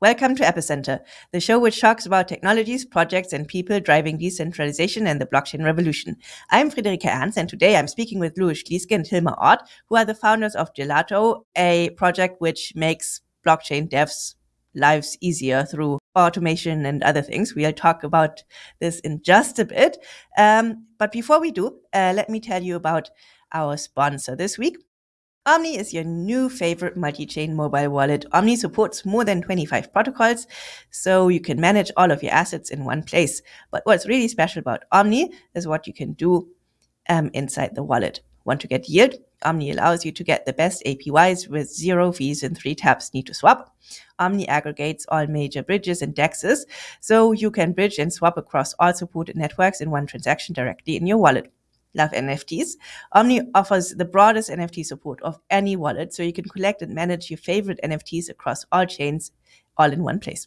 Welcome to Epicenter, the show which talks about technologies, projects, and people driving decentralization and the blockchain revolution. I'm Friederike Ernst, and today I'm speaking with Louis Schlieske and Hilmar Ott, who are the founders of Gelato, a project which makes blockchain devs' lives easier through automation and other things. We'll talk about this in just a bit. Um, but before we do, uh, let me tell you about our sponsor this week. Omni is your new favorite multi-chain mobile wallet. Omni supports more than 25 protocols, so you can manage all of your assets in one place. But what's really special about Omni is what you can do um, inside the wallet. Want to get yield? Omni allows you to get the best APYs with zero fees and three taps need to swap. Omni aggregates all major bridges and dexes, so you can bridge and swap across all supported networks in one transaction directly in your wallet love NFTs. Omni offers the broadest NFT support of any wallet, so you can collect and manage your favorite NFTs across all chains all in one place.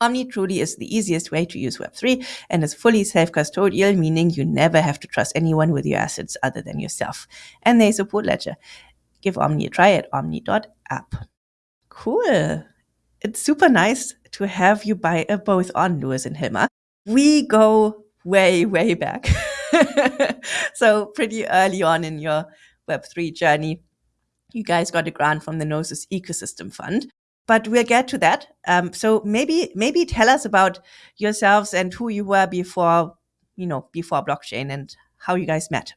Omni truly is the easiest way to use Web3 and is fully self custodial, meaning you never have to trust anyone with your assets other than yourself. And they support Ledger. Give Omni a try at omni.app. Cool. It's super nice to have you by, both on, Louis and Hilmar. We go way, way back. so pretty early on in your Web3 journey, you guys got a grant from the Gnosis Ecosystem Fund. But we'll get to that. Um, so maybe maybe tell us about yourselves and who you were before, you know, before blockchain and how you guys met.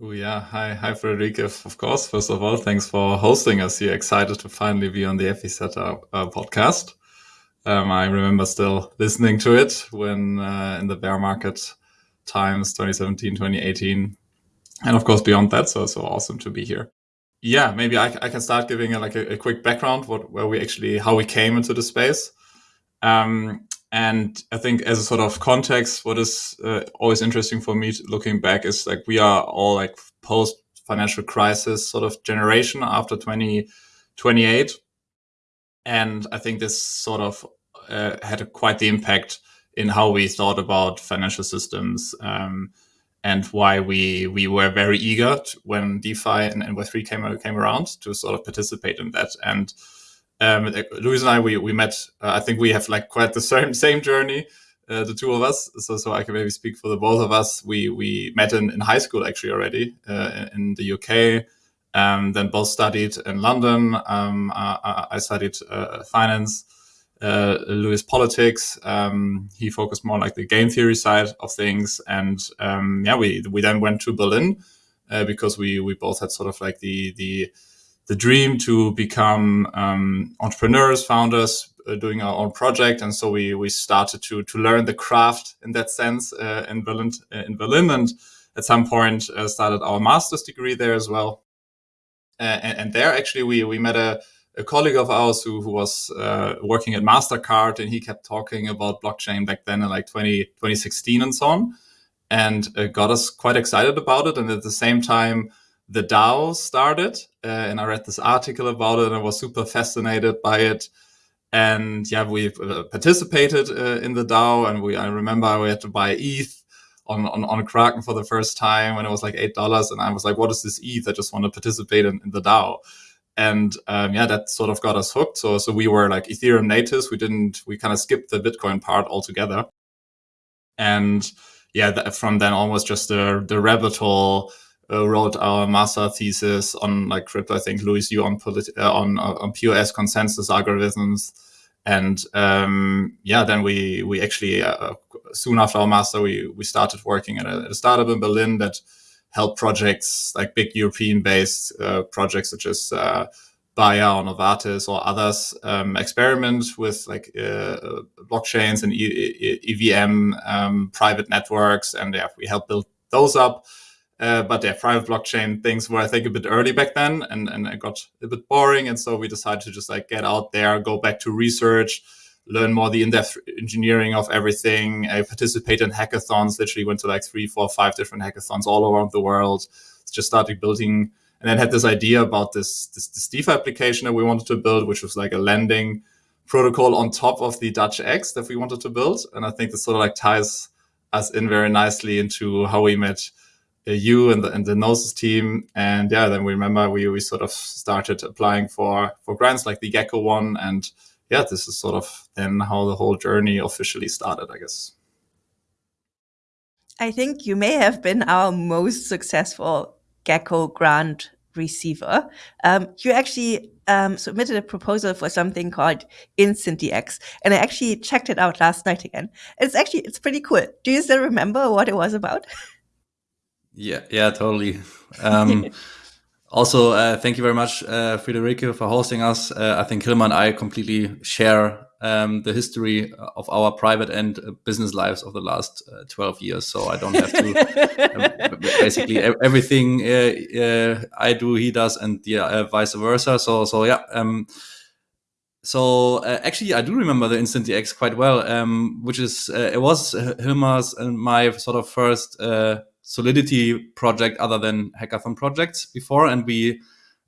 Oh yeah, hi, hi Friederike. Of course, first of all, thanks for hosting us here. Excited to finally be on the Epicenter uh, podcast. Um, I remember still listening to it when uh, in the bear market times 2017 2018 and of course beyond that so so awesome to be here. Yeah maybe i, I can start giving a, like a, a, quick background what where we actually how we came into the space. Um, and i think as a sort of context what is uh, always interesting for me looking back is like we are all like post financial crisis sort of generation after 2028 and i think this sort of uh, had a, quite the impact in how we thought about financial systems um, and why we we were very eager to, when DeFi and, and Web3 came came around to sort of participate in that. And um, Louis and I we we met. Uh, I think we have like quite the same same journey. Uh, the two of us, so so I can maybe speak for the both of us. We we met in, in high school actually already uh, in the UK. Um, then both studied in London. Um, I, I, studied uh, finance uh, Louis politics. Um, he focused more like the game theory side of things, and um, yeah, we we then went to Berlin uh, because we we both had sort of like the the the dream to become um, entrepreneurs, founders, uh, doing our own project, and so we we started to to learn the craft in that sense uh, in Berlin uh, in Berlin, and at some point started our master's degree there as well. And, and, there actually we we met a a colleague of ours who, who was uh, working at MasterCard and he kept talking about blockchain back then in like 20, 2016 and so on and uh, got us quite excited about it. And at the same time, the DAO started uh, and I read this article about it and I was super fascinated by it. And yeah, we uh, participated uh, in the DAO and we, I remember we had to buy ETH on, on, on Kraken for the first time when it was like $8. And I was like, what is this ETH? I just want to participate in, in the DAO and um, yeah, that sort of got us hooked. So so we were like Ethereum natives. We didn't we kind of skipped the Bitcoin part altogether, and yeah, from then almost just the the rabbit hole. Uh, wrote our master thesis on like crypto. I think Louis, you on uh, on uh, on POS consensus algorithms, and um, yeah, then we we actually uh, soon after our master we we started working at a, at a startup in Berlin that help projects like big European based uh, projects such as uh, Bayer or Novartis or others um, experiment with like uh, blockchains and e EVM um, private networks. And yeah, we help build those up. Uh, but yeah, private blockchain things were I think a bit early back then, and and it got a bit boring, and so we decided to just like get out there, go back to research, learn more the in-depth engineering of everything. I participate in hackathons. Literally went to like three, four, five different hackathons all around the world. Just started building, and then had this idea about this, this this DeFi application that we wanted to build, which was like a lending protocol on top of the Dutch X that we wanted to build. And I think this sort of like ties us in very nicely into how we met uh, you and the, and the Gnosis team. And yeah, then we remember we, we sort of started applying for, for grants like the GECO one and yeah, this is sort of then how the whole journey officially started, I guess. I think you may have been our most successful GECO grant receiver. Um, you actually um, submitted a proposal for something called Instant DX, and I actually checked it out last night again. It's actually it's pretty cool. Do you still remember what it was about? Yeah, yeah, totally. Um, also, uh, thank you very much, uh, Friederike, for hosting us. Uh, I think Hilmar and I completely share um, the history of our private and business lives of the last uh, 12 years. So I don't have to um, basically everything uh, uh, I do, he does, and yeah, uh, vice versa. So, so yeah. Um, so uh, actually, I do remember the InstantDX quite well, um, which is uh, it was Hilmar's and my sort of first Solidity project other than hackathon projects before, and we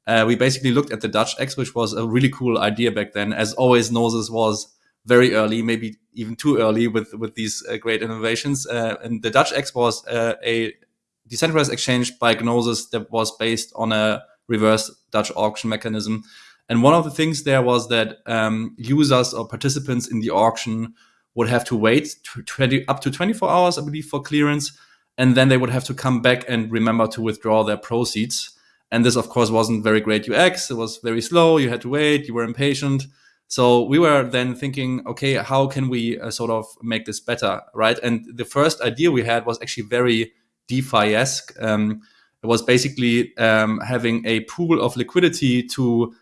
uh, we basically looked at the Dutch X, which was a really cool idea back then. As always, Gnosis was very early, maybe even too early with with these uh, great innovations. Uh, and the Dutch X was uh, a decentralized exchange by Gnosis that was based on a reverse Dutch auction mechanism. And one of the things there was that um, users or participants in the auction would have to wait 20, up to 24 hours, I believe, for clearance. And then they would have to come back and remember to withdraw their proceeds. And this, of course, wasn't very great UX. It was very slow. You had to wait. You were impatient. So we were then thinking, okay, how can we uh, sort of make this better, right? And the first idea we had was actually very DeFi-esque. Um, it was basically um, having a pool of liquidity to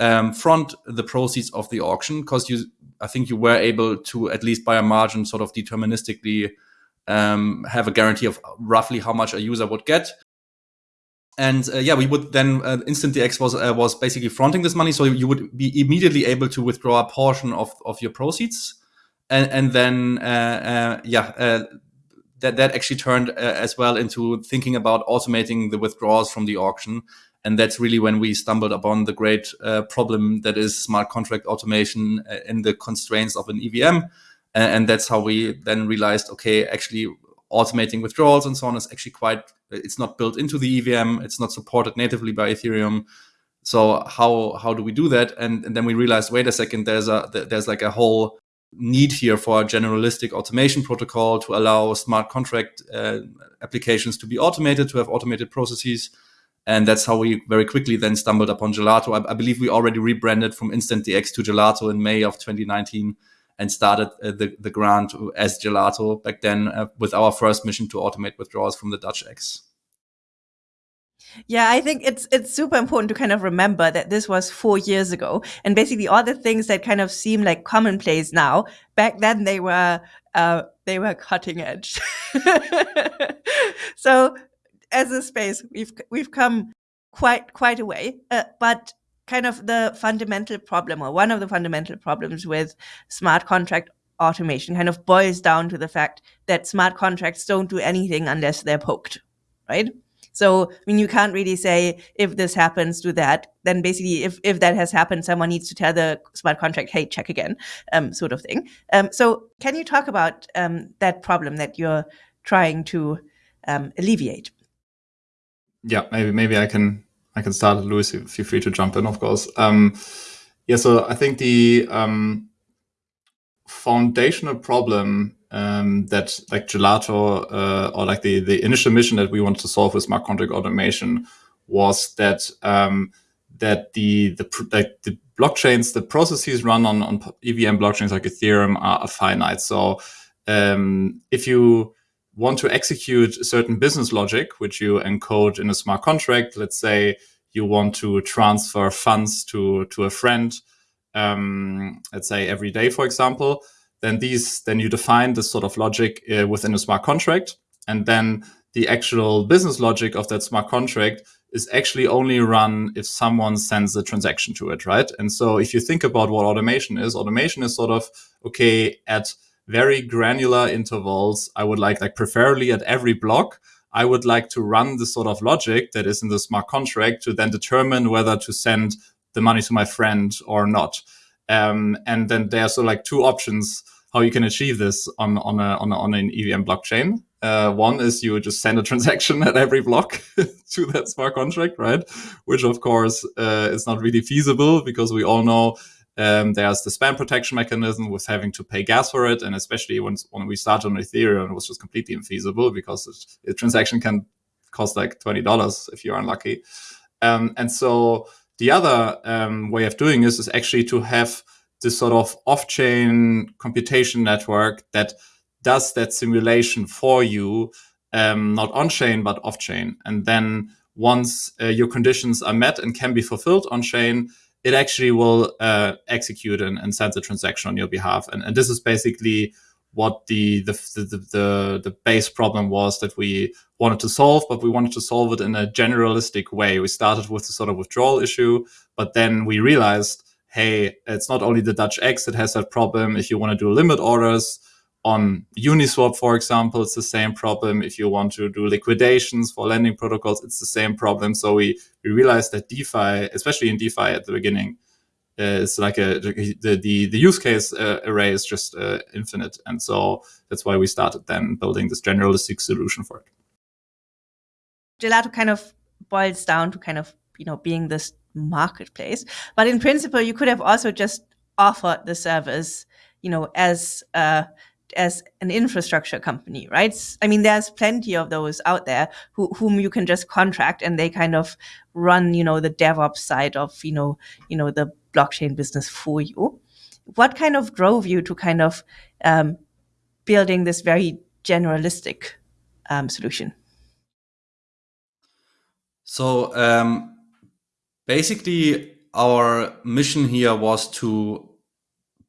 um, front the proceeds of the auction, because you, I think you were able to at least by a margin, sort of deterministically um, have a guarantee of roughly how much a user would get. And uh, yeah, we would then uh, InstantDX was uh, was basically fronting this money, so you would be immediately able to withdraw a portion of, of your proceeds, and and then uh, uh, yeah, uh, that that actually turned as well into thinking about automating the withdrawals from the auction, and that's really when we stumbled upon the great problem that is smart contract automation in the constraints of an EVM, and, that's how we then realized, okay, actually automating withdrawals and so on is actually quite it's not built into the EVM. It's not supported natively by Ethereum. So how how do we do that? And, and then we realized, wait a second, there's a there's like a whole need here for a generalistic automation protocol to allow smart contract uh, applications to be automated, to have automated processes. And that's how we very quickly then stumbled upon Gelato. I, I believe we already rebranded from InstantDX to Gelato in May of 2019 and started uh, the, the grant as Gelato back then uh, with our first mission to automate withdrawals from the Dutch X. Yeah, I think it's it's super important to kind of remember that this was four years ago, and basically all the things that kind of seem like commonplace now, back then they were uh, they were cutting edge. so, as a space, we've we've come quite quite a way, uh, but kind of the fundamental problem or one of the fundamental problems with smart contract automation kind of boils down to the fact that smart contracts don't do anything unless they're poked, right? So, I mean, you can't really say if this happens, do that. Then basically, if, if that has happened, someone needs to tell the smart contract, hey, check again, um, sort of thing. Um, so, can you talk about um, that problem that you're trying to um, alleviate? Yeah, maybe maybe I can I can start. Louis, feel free to jump in, of course. Um, yeah, so I think the um, foundational problem um, that like Gelato uh, or like the the initial mission that we wanted to solve with smart contract automation was that um, that the the like the blockchains, the processes run on on EVM blockchains like Ethereum are, are finite. So um, if you want to execute a certain business logic, which you encode in a smart contract, let's say you want to transfer funds to, to a friend, um, let's say every day, for example, then these, then you define this sort of logic uh, within a smart contract. And then the actual business logic of that smart contract is actually only run if someone sends a transaction to it, right? And so if you think about what automation is, automation is sort of, okay, at very granular intervals. I would like, like preferably at every block, I would like to run the sort of logic that is in the smart contract to then determine whether to send the money to my friend or not. Um, and then there's so like two options how you can achieve this on on a, on, a, on an EVM blockchain. Uh, one is you just send a transaction at every block to that smart contract, right? Which of course uh, is not really feasible because we all know Um, there's the spam protection mechanism with having to pay gas for it, and especially when when we started on Ethereum, it was just completely infeasible because a transaction can cost like twenty dollars if you're unlucky. Um, and so the other um, way of doing this is actually to have this sort of off-chain computation network that does that simulation for you, um, not on-chain but off-chain. And then once uh, your conditions are met and can be fulfilled on-chain, it actually will uh, execute and, and, send the transaction on your behalf. And, and this is basically what the the, the the the base problem was that we wanted to solve, but we wanted to solve it in a generalistic way. We started with the sort of withdrawal issue, but then we realized, hey, it's not only the Dutch X that has that problem. If you want to do limit orders on Uniswap, for example, it's the same problem. If you want to do liquidations for lending protocols, it's the same problem. So we we realized that DeFi, especially in DeFi at the beginning, is like a the the, the use case uh, array is just uh, infinite, and so that's why we started then building this generalistic solution for it. Gelato kind of boils down to kind of you know being this marketplace, but in principle, you could have also just offered the service, you know, as uh, as an infrastructure company, right? I mean, there's plenty of those out there who, whom you can just contract and they kind of run, you know, the DevOps side of, you know, you know, the blockchain business for you. What kind of drove you to kind of um, building this very generalistic um, solution? So um, basically, our mission here was to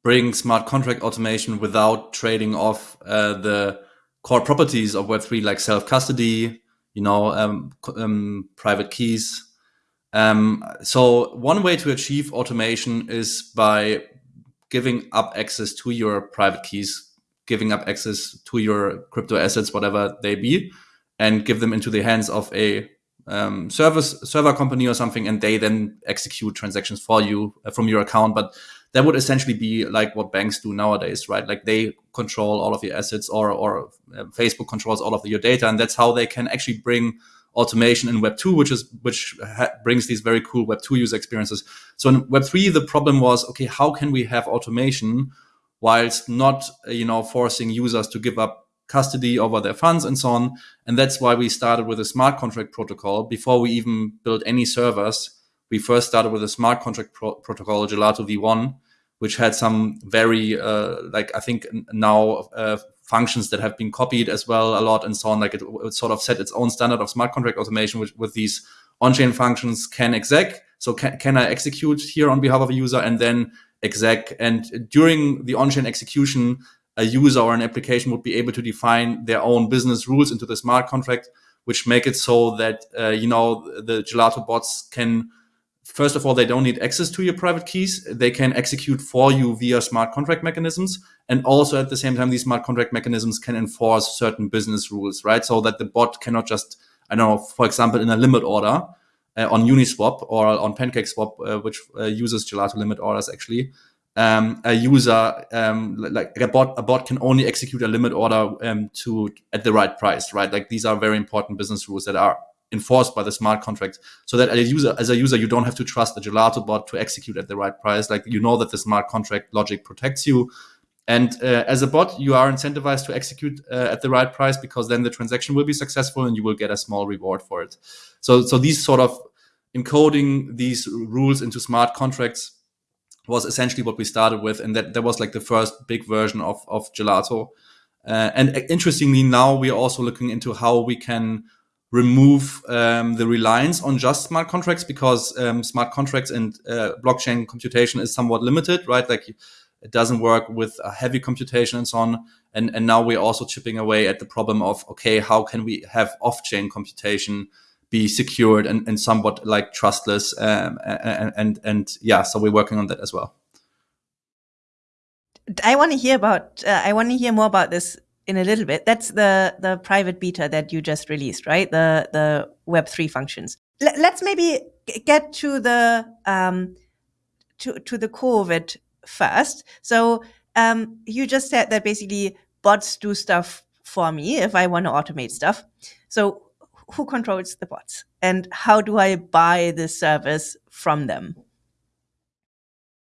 bring smart contract automation without trading off uh, the core properties of Web3, like self custody, you know, um, um, private keys, um, so one way to achieve automation is by giving up access to your private keys, giving up access to your crypto assets, whatever they be, and give them into the hands of a um, service server company or something, and they then execute transactions for you uh, from your account. But that would essentially be like what banks do nowadays, right? Like they control all of your assets, or or uh, Facebook controls all of your data, and that's how they can actually bring automation in Web 2, which is which brings these very cool Web 2 user experiences. So in Web 3, the problem was okay, how can we have automation whilst not you know forcing users to give up custody over their funds and so on. And that's why we started with a smart contract protocol before we even built any servers. We first started with a smart contract pro protocol, Gelato V1, which had some very uh, like I think now uh, functions that have been copied as well a lot and so on. Like it, it sort of set its own standard of smart contract automation with, with these on-chain functions can exec. So can, can I execute here on behalf of a user and then exec? And during the on-chain execution, a user or an application would be able to define their own business rules into the smart contract, which make it so that, uh, you know, the Gelato bots can First of all, they don't need access to your private keys. They can execute for you via smart contract mechanisms. And also at the same time, these smart contract mechanisms can enforce certain business rules, right? So that the bot cannot just, I don't know, for example, in a limit order uh, on Uniswap or on PancakeSwap, uh, which uh, uses Gelato limit orders actually, um, a user um, like a bot a bot can only execute a limit order um, to at the right price, right? Like these are very important business rules that are enforced by the smart contract so that as a user as a user you don't have to trust the gelato bot to execute at the right price. Like you know that the smart contract logic protects you. And uh, as a bot you are incentivized to execute uh, at the right price because then the transaction will be successful and you will get a small reward for it. So so these sort of encoding these rules into smart contracts was essentially what we started with and that that was like the first big version of of gelato. Uh, and uh, interestingly now we are also looking into how we can remove um, the reliance on just smart contracts because um, smart contracts and uh, blockchain computation is somewhat limited, right? Like it doesn't work with heavy computation and so on. And, and now we're also chipping away at the problem of, okay, how can we have off-chain computation be secured and, and somewhat like trustless? Um, and, and, and yeah, so we're working on that as well. I want to hear about, uh, I want to hear more about this in a little bit. That's the the private beta that you just released, right? The the Web three functions. L let's maybe get to the um, to to the core of it first. So um, you just said that basically bots do stuff for me if I want to automate stuff. So who controls the bots, and how do I buy the service from them?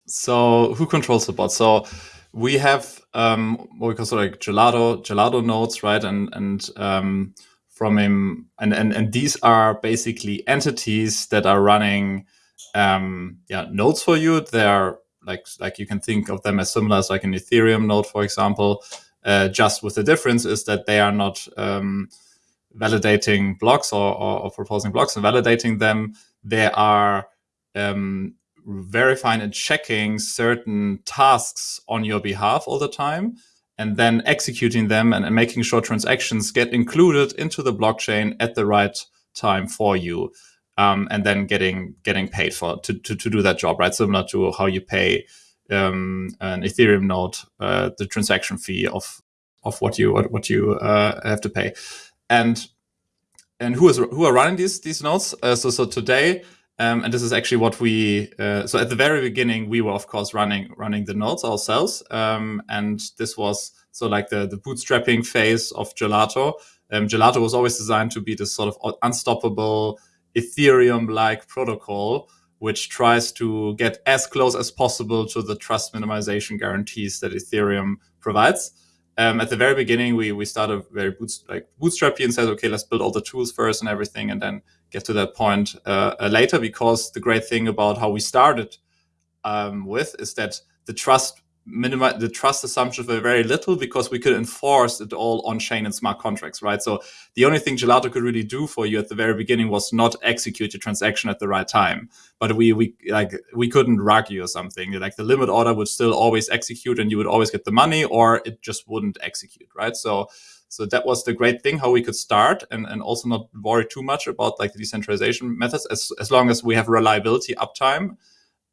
So who controls the bot? So we have um, what we call sort of like gelato gelato nodes, right? And and um, from him, and, and and these are basically entities that are running um, yeah nodes for you. They're like like you can think of them as similar as like an Ethereum node, for example. Uh, just with the difference is that they are not um, validating blocks or, or, or, proposing blocks and validating them. They are um, verifying and checking certain tasks on your behalf all the time and then executing them and, and, making sure transactions get included into the blockchain at the right time for you um, and then getting getting paid for to, to, to do that job right? Similar to how you pay um, an ethereum node uh, the transaction fee of of what you what, what you uh, have to pay. And and who is who are running these these nodes? Uh, so so today um, and this is actually what we, uh, so at the very beginning, we were of course running, running the nodes ourselves. Um, and this was so like the, the bootstrapping phase of Gelato. Um, Gelato was always designed to be this sort of unstoppable Ethereum-like protocol, which tries to get as close as possible to the trust minimization guarantees that Ethereum provides. Um, at the very beginning, we we started very boots, like bootstrappy and said, okay, let's build all the tools first and everything, and then get to that point uh, uh, later. Because the great thing about how we started um, with is that the trust minimize the trust assumptions were very little because we could enforce it all on chain and smart contracts, right? So the only thing Gelato could really do for you at the very beginning was not execute your transaction at the right time. But we we like we couldn't rug you or something. Like the limit order would still always execute and you would always get the money or it just wouldn't execute, right? So so that was the great thing how we could start and, and also not worry too much about like the decentralization methods as, as long as we have reliability uptime,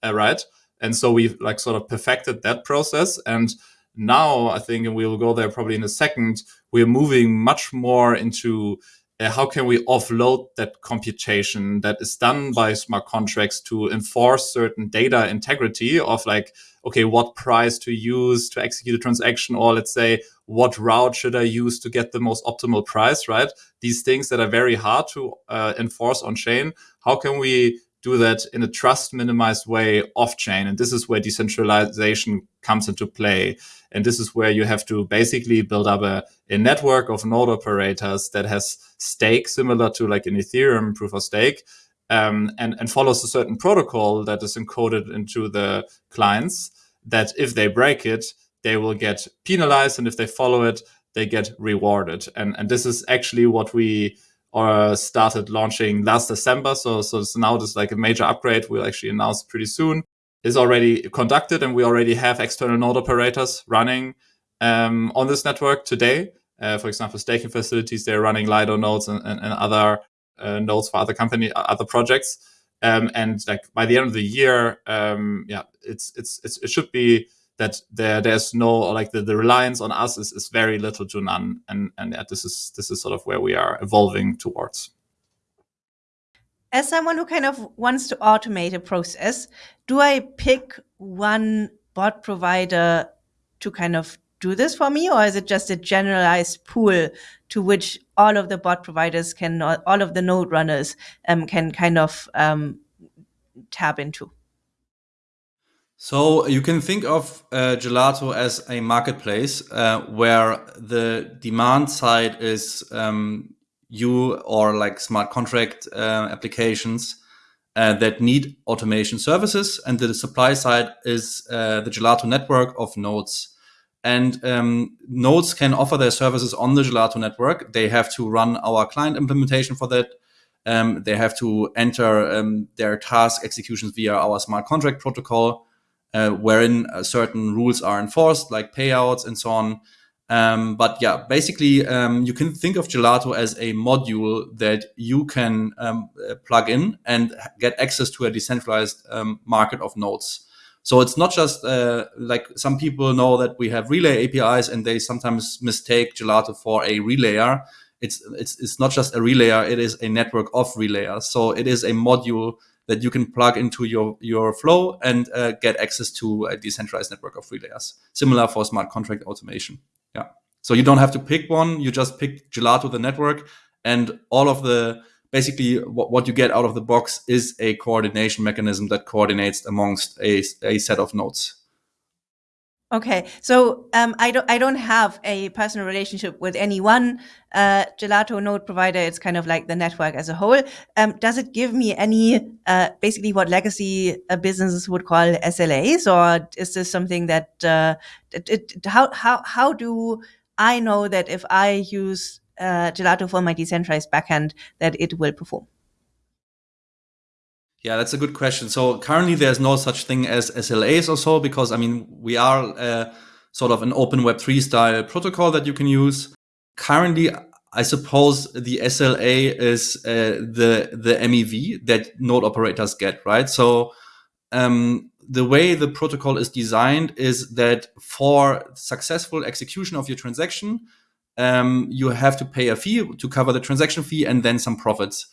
uh, right? And so we've like sort of perfected that process. And now I think, and we will go there probably in a second, we're moving much more into uh, how can we offload that computation that is done by smart contracts to enforce certain data integrity of like, okay, what price to use to execute a transaction, or let's say, what route should I use to get the most optimal price, right? These things that are very hard to uh, enforce on chain. How can we do that in a trust minimized way off chain. And this is where decentralization comes into play. And this is where you have to basically build up a, a network of node operators that has stake similar to like an Ethereum proof of stake. Um, and, and follows a certain protocol that is encoded into the clients that if they break it, they will get penalized. And if they follow it, they get rewarded. And, and this is actually what we or started launching last December. So, so now this like a major upgrade we'll actually announce pretty soon is already conducted and we already have external node operators running um, on this network today. Uh, for example, staking facilities, they're running Lido nodes and, and, and other uh, nodes for other company, other projects. Um, and like by the end of the year, um, yeah, it's, it's, it's, it should be that there there's no like the, the reliance on us is, is very little to none. And and yeah, this is this is sort of where we are evolving towards. As someone who kind of wants to automate a process do i pick one bot provider to kind of do this for me? Or is it just a generalized pool to which all of the bot providers can all of the node runners um, can kind of um, tap into so you can think of uh, Gelato as a marketplace uh, where the demand side is um, you or like smart contract uh, applications uh, that need automation services, and the supply side is uh, the Gelato network of nodes. And um, nodes can offer their services on the Gelato network. They have to run our client implementation for that. Um, they have to enter um, their task executions via our smart contract protocol uh, wherein uh, certain rules are enforced, like payouts and so on. Um, but yeah, basically, um, you can think of Gelato as a module that you can um, uh, plug in and get access to a decentralized um, market of nodes. So it's not just uh, like some people know that we have relay APIs and they sometimes mistake Gelato for a relayer. It's, it's, it's not just a relayer, it is a network of relayers. So it is a module that you can plug into your, your flow and uh, get access to a decentralized network of relayers. Similar for smart contract automation. Yeah. So you don't have to pick one. You just pick Gelato, the network, and all of the basically what, what you get out of the box is a coordination mechanism that coordinates amongst a, a set of nodes. Okay, so um, I don't I don't have a personal relationship with any one uh, gelato node provider. It's kind of like the network as a whole. Um, does it give me any uh, basically what legacy uh, businesses would call SLAs, or is this something that uh, it, it, how how how do I know that if I use uh, Gelato for my decentralized backend that it will perform? Yeah, that's a good question. So currently there's no such thing as SLAs or so, because I mean, we are uh, sort of an open Web3 style protocol that you can use. Currently, I suppose the SLA is uh, the, the MEV that node operators get, right? So um, the way the protocol is designed is that for successful execution of your transaction, um, you have to pay a fee to cover the transaction fee and then some profits.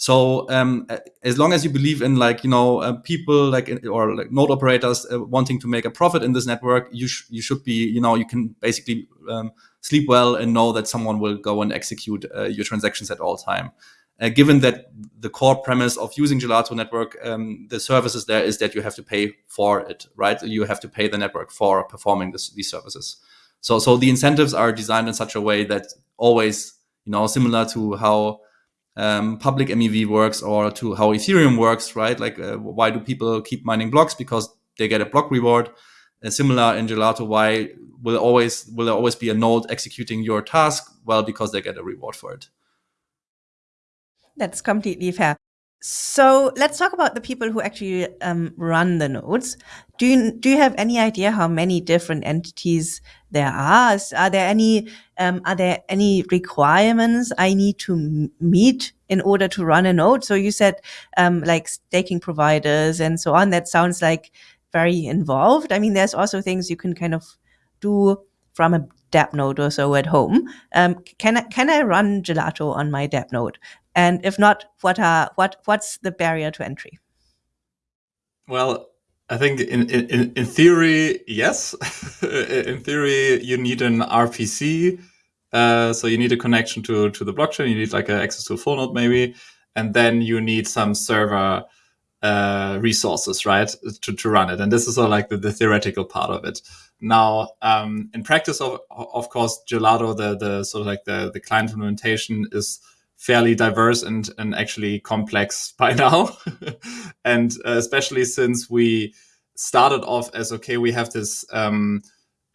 So um, as long as you believe in like you know uh, people like or like node operators uh, wanting to make a profit in this network, you sh- you should be you know you can basically um, sleep well and know that someone will go and execute uh, your transactions at all time. Uh, given that the core premise of using Gelato Network, um, the services there is that you have to pay for it, right? You have to pay the network for performing this, these services. So so the incentives are designed in such a way that always you know similar to how um, public MEV works or to how Ethereum works, right? Like, uh, why do people keep mining blocks? Because they get a block reward. Uh, similar in Gelato, why will always will there always be a node executing your task? Well, because they get a reward for it. That's completely fair. So let's talk about the people who actually um, run the nodes. Do you do you have any idea how many different entities there are? Are there any um, are there any requirements I need to meet in order to run a node? So you said um, like staking providers and so on. That sounds like very involved. I mean, there's also things you can kind of do from a DAppNode or so at home. Um, can I, can I run Gelato on my DAppNode? And if not, what are what what's the barrier to entry? Well, I think in in, in theory, yes. in theory, you need an RPC. Uh, so you need a connection to to the blockchain. You need like access to a full node maybe, and then you need some server uh, resources, right, to, to run it. And this is all like the, the theoretical part of it. Now, um, in practice, of of course, Gelato, the the sort of like the the client implementation is fairly diverse and, and actually complex by now. and uh, especially since we started off as, okay, we have this um,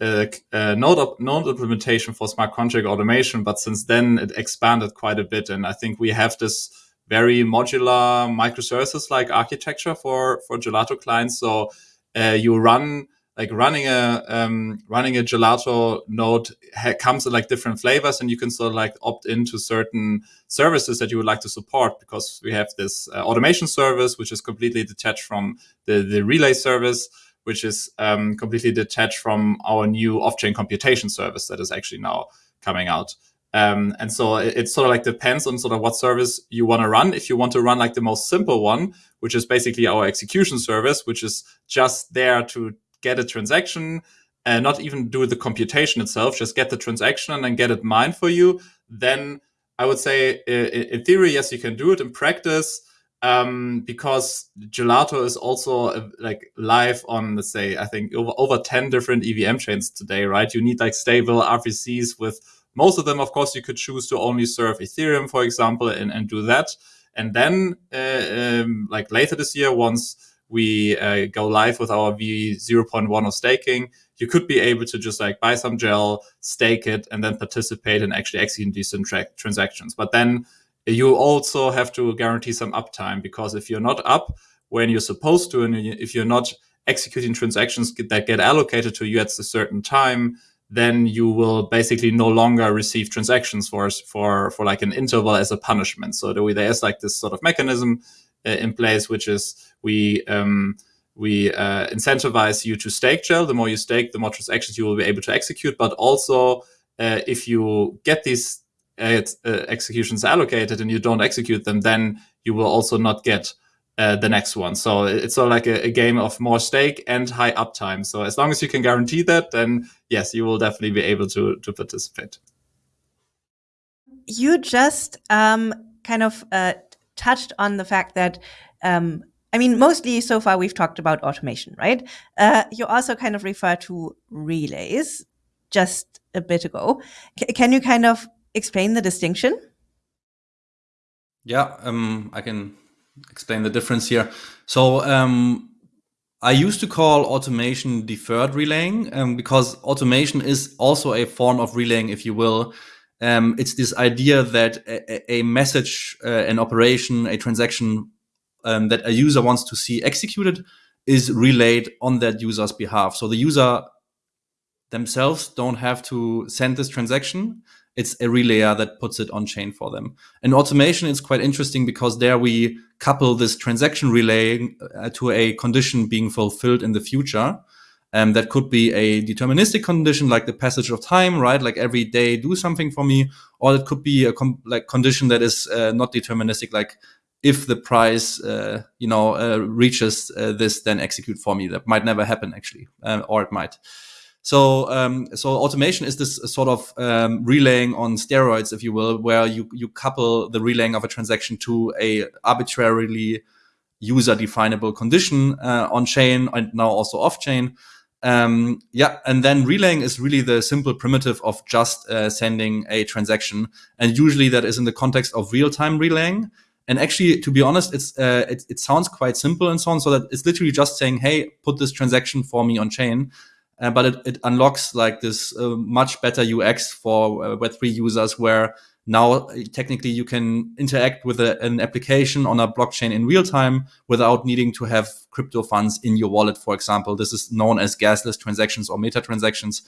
uh, uh, node, node implementation for smart contract automation, but since then it expanded quite a bit. And I think we have this very modular microservices like architecture for, for Gelato clients. So uh, you run like running a um, running a gelato node comes in like different flavors and you can sort of like opt into certain services that you would like to support because we have this uh, automation service which is completely detached from the the relay service which is um, completely detached from our new off-chain computation service that is actually now coming out um, and so it, it, sort of like depends on sort of what service you want to run. If you want to run like the most simple one, which is basically our execution service, which is just there to get a transaction and not even do the computation itself, just get the transaction and then get it mined for you, then I would say in theory, yes, you can do it. In practice, um, because Gelato is also uh, like live on, let's say, I think over, over 10 different EVM chains today, right? You need like stable RPCs with most of them, of course, you could choose to only serve Ethereum, for example, and, and do that. And then, uh, um, like later this year, once we uh, go live with our V0.1 of staking, you could be able to just like buy some gel, stake it, and then participate in actually executing these tra- transactions. But then you also have to guarantee some uptime because if you're not up when you're supposed to, and if you're not executing transactions that get allocated to you at a certain time, then you will basically no longer receive transactions for for for like an interval as a punishment. So there is like this sort of mechanism uh, in place, which is we um, we uh, incentivize you to stake gel. The more you stake, the more transactions you will be able to execute. But also, uh, if you get these executions allocated and you don't execute them, then you will also not get uh, the next one. So it's sort of like a, a, game of more stake and high uptime. So as long as you can guarantee that, then yes, you will definitely be able to to participate. You just um, kind of uh, touched on the fact that um, I mean, mostly so far we've talked about automation, right? Uh, you also kind of refer to relays just a bit ago. C can you kind of explain the distinction? Yeah, um, I can explain the difference here. So um, I used to call automation deferred relaying um, because automation is also a form of relaying, if you will. Um, it's this idea that a, a message, uh, an operation, a transaction um, that a user wants to see executed is relayed on that user's behalf. So the user themselves don't have to send this transaction. It's a relayer that puts it on chain for them. And automation is quite interesting because there we couple this transaction relay uh, to a condition being fulfilled in the future. Um, that could be a deterministic condition like the passage of time, right? Like every day do something for me, or it could be a like condition that is uh, not deterministic, like if the price, uh, you know, uh, reaches uh, this, then execute for me. That might never happen actually, or it might. So, um, so automation is this sort of um, relaying on steroids, if you will, where you you couple the relaying of a transaction to a arbitrarily user definable condition uh, on chain and now also off chain. Um, yeah, and then relaying is really the simple primitive of just uh, sending a transaction, and usually that is in the context of real time relaying. And actually, to be honest, it's uh, it, it, sounds quite simple and so on. So that it's literally just saying, "Hey, put this transaction for me on chain," uh, but it, it, unlocks like this uh, much better UX for uh, Web3 users, where now uh, technically you can interact with a, an application on a blockchain in real time without needing to have crypto funds in your wallet. For example, this is known as gasless transactions or meta transactions.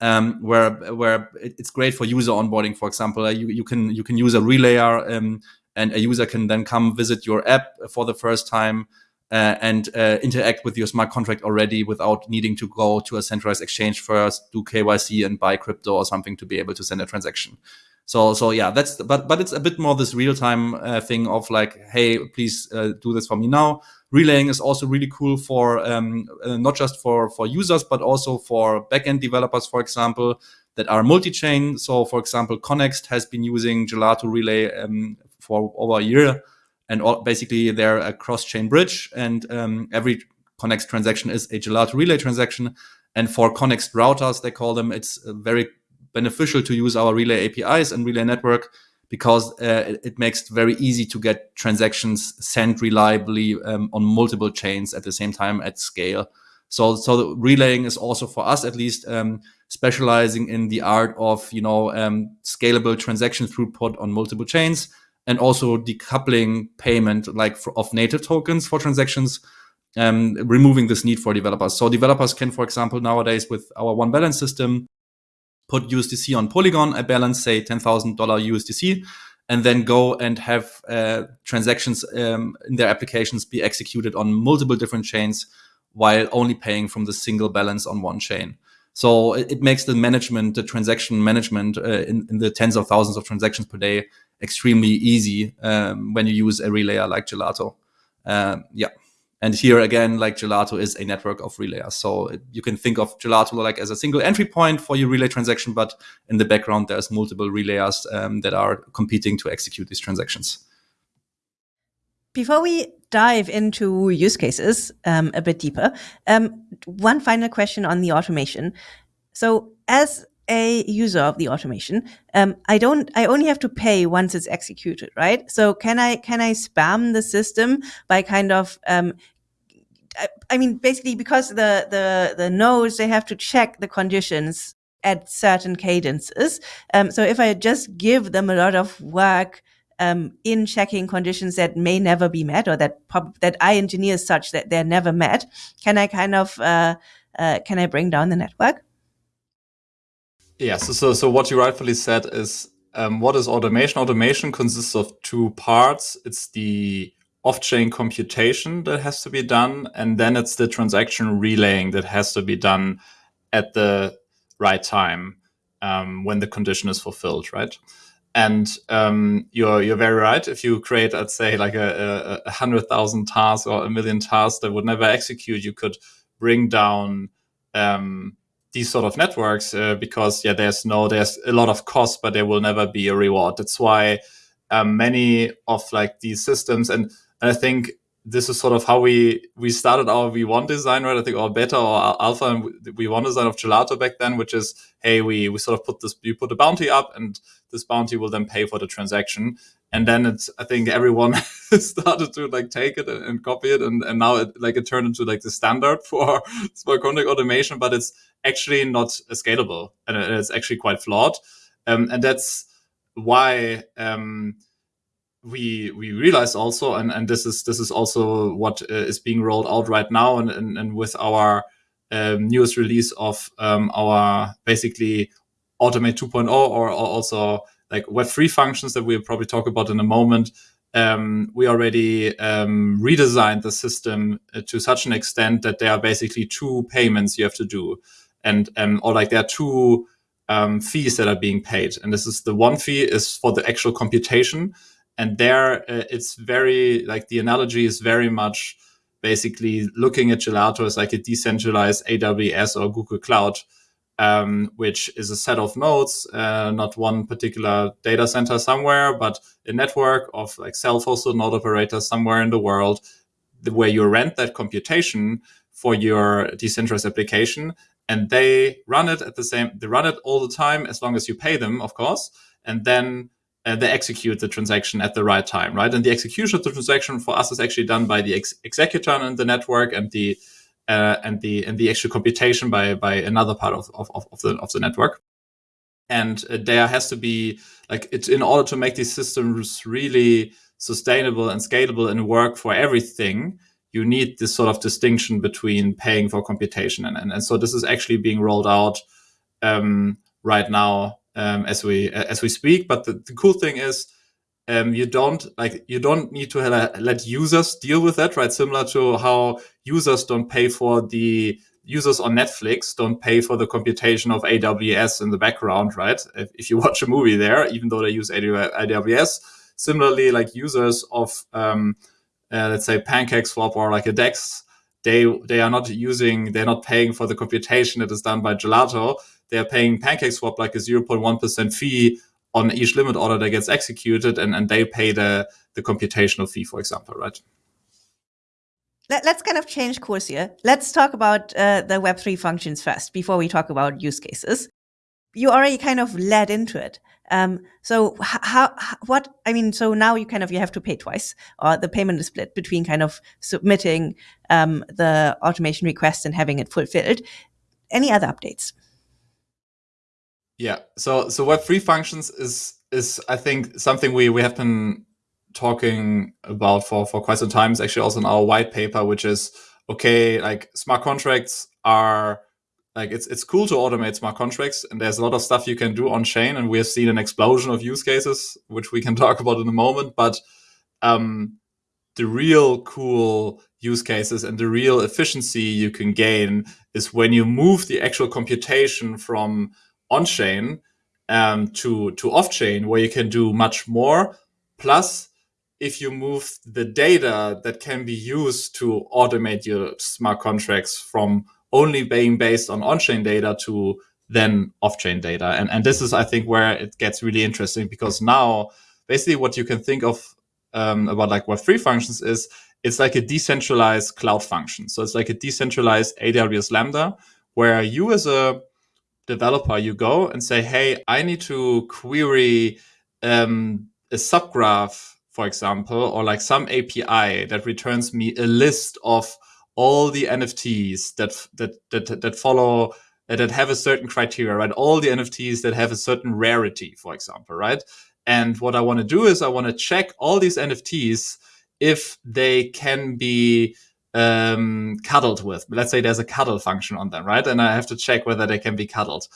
Um, where where it's great for user onboarding. For example, uh, you, you can you can use a relayer um, and a user can then come visit your app for the first time uh, and uh, interact with your smart contract already without needing to go to a centralized exchange first, do KYC and buy crypto or something to be able to send a transaction. So, so yeah, that's but but it's a bit more this real time uh, thing of like, hey, please uh, do this for me now. Relaying is also really cool for um, uh, not just for for users but also for backend developers, for example, that are multi-chain. So, for example, Connext has been using Gelato Relay um, for over a year. And all, basically, they're a cross-chain bridge, and um, every Connext transaction is a Gelato relay transaction. And for Connext routers, they call them, it's uh, very beneficial to use our relay APIs and relay network because uh, it, it, makes it very easy to get transactions sent reliably um, on multiple chains at the same time at scale. So, so relaying is also for us at least um, specializing in the art of you know um, scalable transaction throughput on multiple chains and also decoupling payment like for, of native tokens for transactions, um, removing this need for developers. So developers can, for example, nowadays with our one balance system, put USDC on Polygon, a balance, say $10,000 USDC, and then go and have uh, transactions um, in their applications be executed on multiple different chains while only paying from the single balance on one chain. So it, it makes the management, the transaction management uh, in, in, the tens of thousands of transactions per day extremely easy um, when you use a relayer like Gelato. Um, yeah. And here again, like Gelato is a network of relayers. So it, you can think of Gelato like as a single entry point for your relay transaction, but in the background, there's multiple relayers um, that are competing to execute these transactions. Before we dive into use cases um, a bit deeper, um, one final question on the automation. So as a user of the automation, um, I don't, I only have to pay once it's executed, right? So can I, can I spam the system by kind of, um, I, I mean, basically because the, the, the nodes, they have to check the conditions at certain cadences. Um, so if I just give them a lot of work um, in checking conditions that may never be met or that that I engineer such that they're never met, can I kind of uh, uh, can I bring down the network? Yeah. So so, so what you rightfully said is um, what is automation? Automation consists of two parts. It's the off-chain computation that has to be done, and then it's the transaction relaying that has to be done at the right time um, when the condition is fulfilled, right? And um, you're you're very right. If you create, let's say, like a, a, hundred thousand tasks or a million tasks that would never execute, you could bring down um, these sort of networks uh, because yeah, there's no there's a lot of cost, but there will never be a reward. That's why um, many of like these systems, and, and I think this is sort of how we we started our V1 design, right? I think our beta or alpha and V1 design of Gelato back then, which is hey, we we sort of put this you put a bounty up, and this bounty will then pay for the transaction. And then it's I think everyone started to like take it and, and, copy it, and, and now it like it turned into like the standard for smart contract automation, but it's actually not scalable and it's actually quite flawed, um, and that's why. Um, we we realized also, and, and this is this is also what uh, is being rolled out right now, and and, and with our um, newest release of um, our basically Automate 2.0, or, or also like Web3 functions that we'll probably talk about in a moment. Um, we already um, redesigned the system uh, to such an extent that there are basically two payments you have to do, and um, or like there are two um, fees that are being paid. And this is the one fee is for the actual computation, and there uh, it's very like the analogy is very much basically looking at gelato as like a decentralized aws or google cloud um, which is a set of nodes uh, not one particular data center somewhere but a network of like self-hosted node operators somewhere in the world where you rent that computation for your decentralized application. And they run it at the same they run it all the time as long as you pay them of course. And then uh, they execute the transaction at the right time, right? And the execution of the transaction for us is actually done by the ex executor and the network and the uh, and the and the actual computation by by another part of of, of the of the network. And uh, there has to be like it's in order to make these systems really sustainable and scalable and work for everything. You need this sort of distinction between paying for computation and and, and so this is actually being rolled out um, right now um, as we as we speak. But the, the cool thing is, um, you don't like you don't need to let users deal with that, right? Similar to how users don't pay for the users on Netflix don't pay for the computation of AWS in the background, right? If, if you watch a movie there, even though they use AWS, similarly, like users of um, uh, let's say PancakeSwap or like a DEX, they they are not using, they're not paying for the computation that is done by Gelato they're paying PancakeSwap like a 0.1% fee on each limit order that gets executed, and, and they pay the, the computational fee, for example, right? Let, us kind of change course here. Let's talk about uh, the Web3 functions first before we talk about use cases. You already kind of led into it. Um, so how, what, I mean, so now you kind of, you have to pay twice or the payment is split between kind of submitting um, the automation request and having it fulfilled. Any other updates? Yeah. So so Web3 functions is is I think something we we have been talking about for for quite some time. It's actually also in our white paper, which is okay, like smart contracts are like it's it's cool to automate smart contracts and there's a lot of stuff you can do on chain and we have seen an explosion of use cases which we can talk about in a moment but um the real cool use cases and the real efficiency you can gain is when you move the actual computation from on chain um, to to off chain, where you can do much more. Plus, if you move the data that can be used to automate your smart contracts from only being based on on-chain data to then off-chain data. And, and this is, I think, where it gets really interesting because now basically what you can think of um, about like Web3 functions is it's like a decentralized cloud function. So it's like a decentralized AWS Lambda where you as a developer, you go and say, hey, I need to query um, a subgraph, for example, or like some API that returns me a list of all the NFTs that that that that follow that have a certain criteria, right? All the NFTs that have a certain rarity, for example, right? And what I want to do is I want to check all these NFTs if they can be um, cuddled with. Let's say there's a cuddle function on them, right? And I have to check whether they can be cuddled.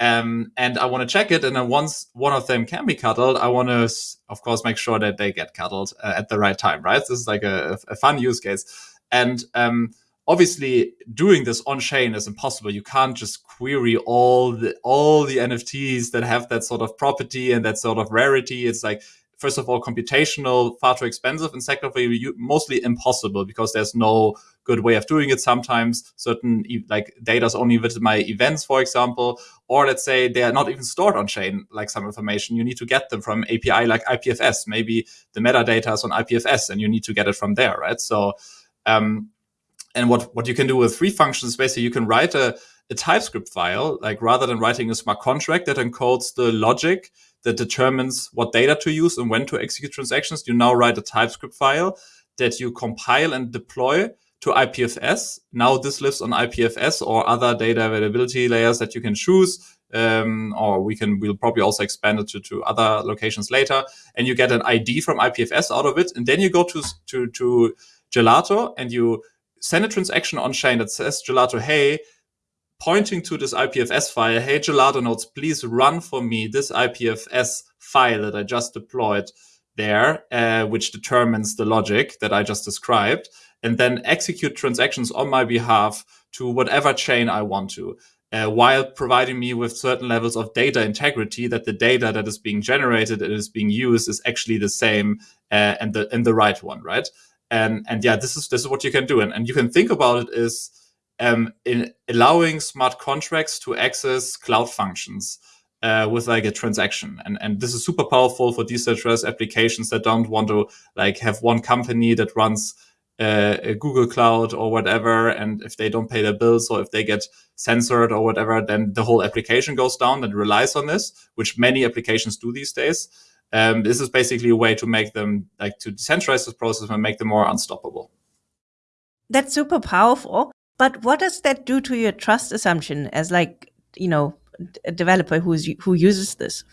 Um, and I want to check it. And then once one of them can be cuddled, I want to, of course, make sure that they get cuddled uh, at the right time, right? This is like a, a fun use case. And um, obviously, doing this on chain is impossible. You can't just query all the all the NFTs that have that sort of property and that sort of rarity. It's like first of all, computational, far too expensive, and second of all, mostly impossible because there's no good way of doing it. Sometimes certain like data is only with my events, for example, or let's say they are not even stored on chain, like some information. You need to get them from API like IPFS. Maybe the metadata is on IPFS and you need to get it from there, right? So, um, and what, what you can do with free functions, basically you can write a, a TypeScript file, like rather than writing a smart contract that encodes the logic that determines what data to use and when to execute transactions, you now write a TypeScript file that you compile and deploy to IPFS. Now this lives on IPFS or other data availability layers that you can choose. Um, or we can, we'll probably also expand it to, to other locations later. And you get an ID from IPFS out of it. And then you go to, to, to Gelato and you send a transaction on chain that says Gelato, hey, pointing to this IPFS file, hey, Gelato nodes, please run for me this IPFS file that I just deployed there, uh, which determines the logic that I just described, and then execute transactions on my behalf to whatever chain I want to. Uh, while providing me with certain levels of data integrity that the data that is being generated and is being used is actually the same uh, and the and the right one, right? And and yeah, this is this is what you can do, and and you can think about it is um, in allowing smart contracts to access cloud functions uh, with like a transaction. And, and this is super powerful for decentralized applications that don't want to like have one company that runs uh, a Google Cloud or whatever. And if they don't pay their bills or if they get censored or whatever, then the whole application goes down and relies on this, which many applications do these days. Um, this is basically a way to make them like to decentralize this process and make them more unstoppable. That's super powerful. But what does that do to your trust assumption as like, you know, a developer who's who uses this?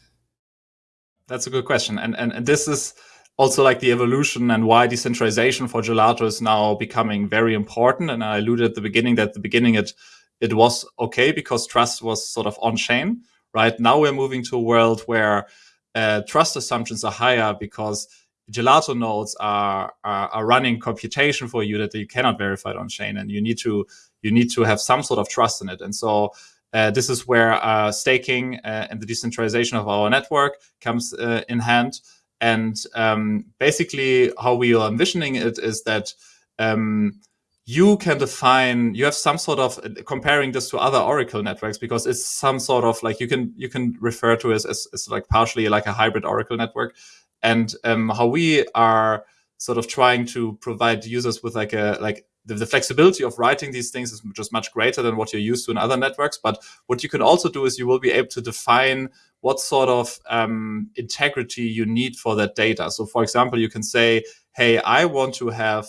That's a good question. And, and and this is also like the evolution and why decentralization for Gelato is now becoming very important. And I alluded at the beginning that at the beginning it it was okay because trust was sort of on chain. Right now we're moving to a world where uh, trust assumptions are higher because gelato nodes are, are, are running computation for you that you cannot verify on chain and you need to you need to have some sort of trust in it. And so uh, this is where uh, staking uh, and the decentralization of our network comes uh, in hand. And um, basically how we are envisioning it is that um, you can define you have some sort of comparing this to other oracle networks because it's some sort of like you can you can refer to as, as, as like partially like a hybrid oracle network and um, how we are sort of trying to provide users with like a like the, the, flexibility of writing these things is just much greater than what you're used to in other networks. But what you can also do is you will be able to define what sort of um, integrity you need for that data. So, for example, you can say, "Hey, I want to have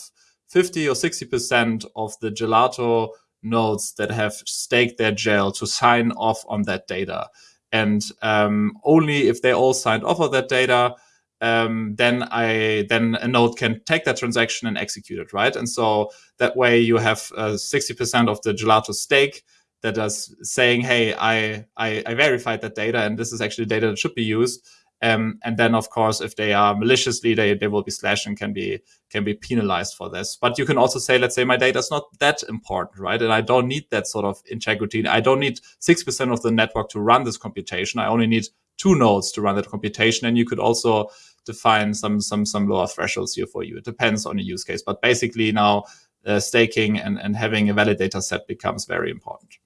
50 or 60 percent of the Gelato nodes that have staked their gel to sign off on that data." And um, only if they all signed off of that data, um, then I then a node can take that transaction and execute it, right? And so that way you have uh, sixty uh, percent of the gelato stake that is saying, "Hey, I, I, I verified that data, and this is actually data that should be used." Um, and then, of course, if they are maliciously, they, they will be slashed and can be can be penalized for this. But you can also say, let's say my data is not that important, right? And I don't need that sort of integrity. I don't need six percent of the network to run this computation. I only need two nodes to run that computation. And you could also define some some some lower thresholds here for you. It depends on the use case, but basically now uh, staking and and having a validator set becomes very important.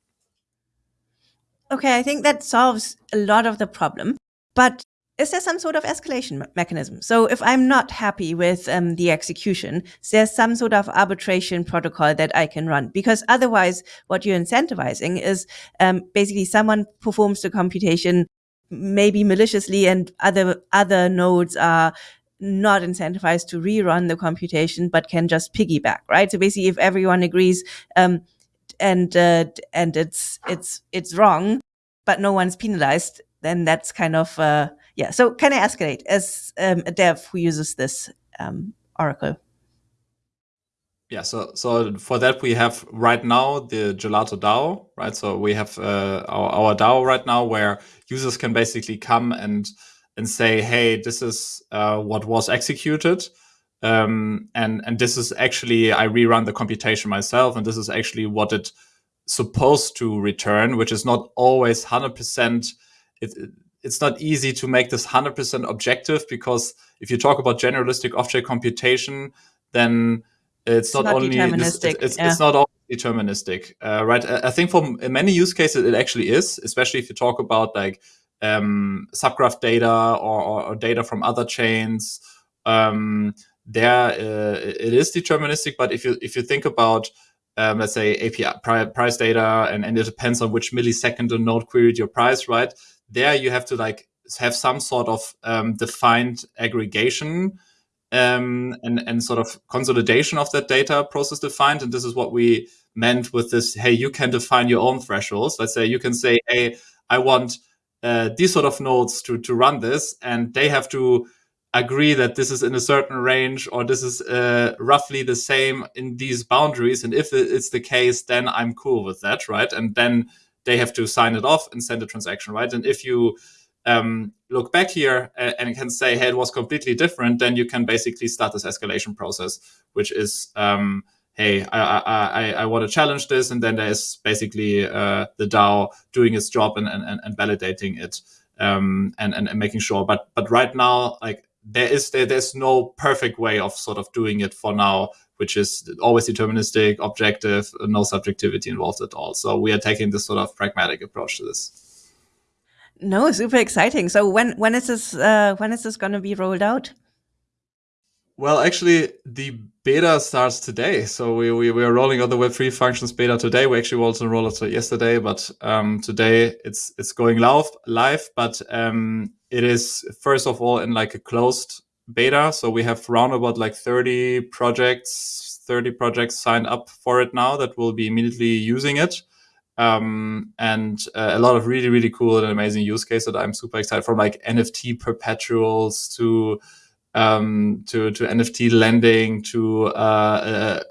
Okay, I think that solves a lot of the problem, but is there some sort of escalation me mechanism? So if I'm not happy with um, the execution, is there some sort of arbitration protocol that I can run? Because otherwise, what you're incentivizing is um, basically someone performs the computation maybe maliciously and other other nodes are not incentivized to rerun the computation but can just piggyback right? So basically if everyone agrees um, and uh, and it's it's it's wrong but no one's penalized then that's kind of uh, yeah. So can i escalate? As um, a dev who uses this um, oracle yeah, so so for that we have right now the Gelato DAO, right? So we have uh, our, our DAO right now where users can basically come and and say, hey, this is uh, what was executed, um, and and this is actually I rerun the computation myself, and this is actually what it supposed to return, which is not always hundred percent. It, it's not easy to make this 100% objective because if you talk about generalistic object computation, then it's, It's not, not only deterministic, it's, it's, yeah. it's not all deterministic, uh, right? I I think for many use cases it actually is, especially if you talk about like um, subgraph data or, or, or data from other chains. Um, there uh, it is deterministic, but if you if you think about um, let's say API price data, and, and it depends on which millisecond a node queried your price, right? There you have to like have some sort of um, defined aggregation um, and and sort of consolidation of that data process defined. And this is what we meant with this. Hey, you can define your own thresholds. Let's say you can say, hey, I want uh, these sort of nodes to to run this, and they have to agree that this is in a certain range or this is uh, roughly the same in these boundaries. And if it's the case, then I'm cool with that, right? And then they have to sign it off and send a transaction, right? And if you um, look back here and, and can say, hey, it was completely different, then you can basically start this escalation process, which is, um, hey, I, I, I, I want to challenge this. And then there's basically uh, the DAO doing its job and, and, and validating it um, and, and, and making sure. But but right now, like there is there, there's no perfect way of sort of doing it for now, which is always deterministic, objective, no subjectivity involved at all. So we are taking this sort of pragmatic approach to this. No, super exciting. So when when is this uh, when is this going to be rolled out? Well, actually, the beta starts today. So we, we, we are rolling out the Web3 functions beta today. We actually also rolled it yesterday, but um, today it's it's going live. Live, but um, it is first of all in like a closed beta. So we have around about like 30 projects, 30 projects signed up for it now that will be immediately using it. Um, and uh, a lot of really, really cool and amazing use cases that I'm super excited from like NFT perpetuals to um, to to NFT lending to uh, uh,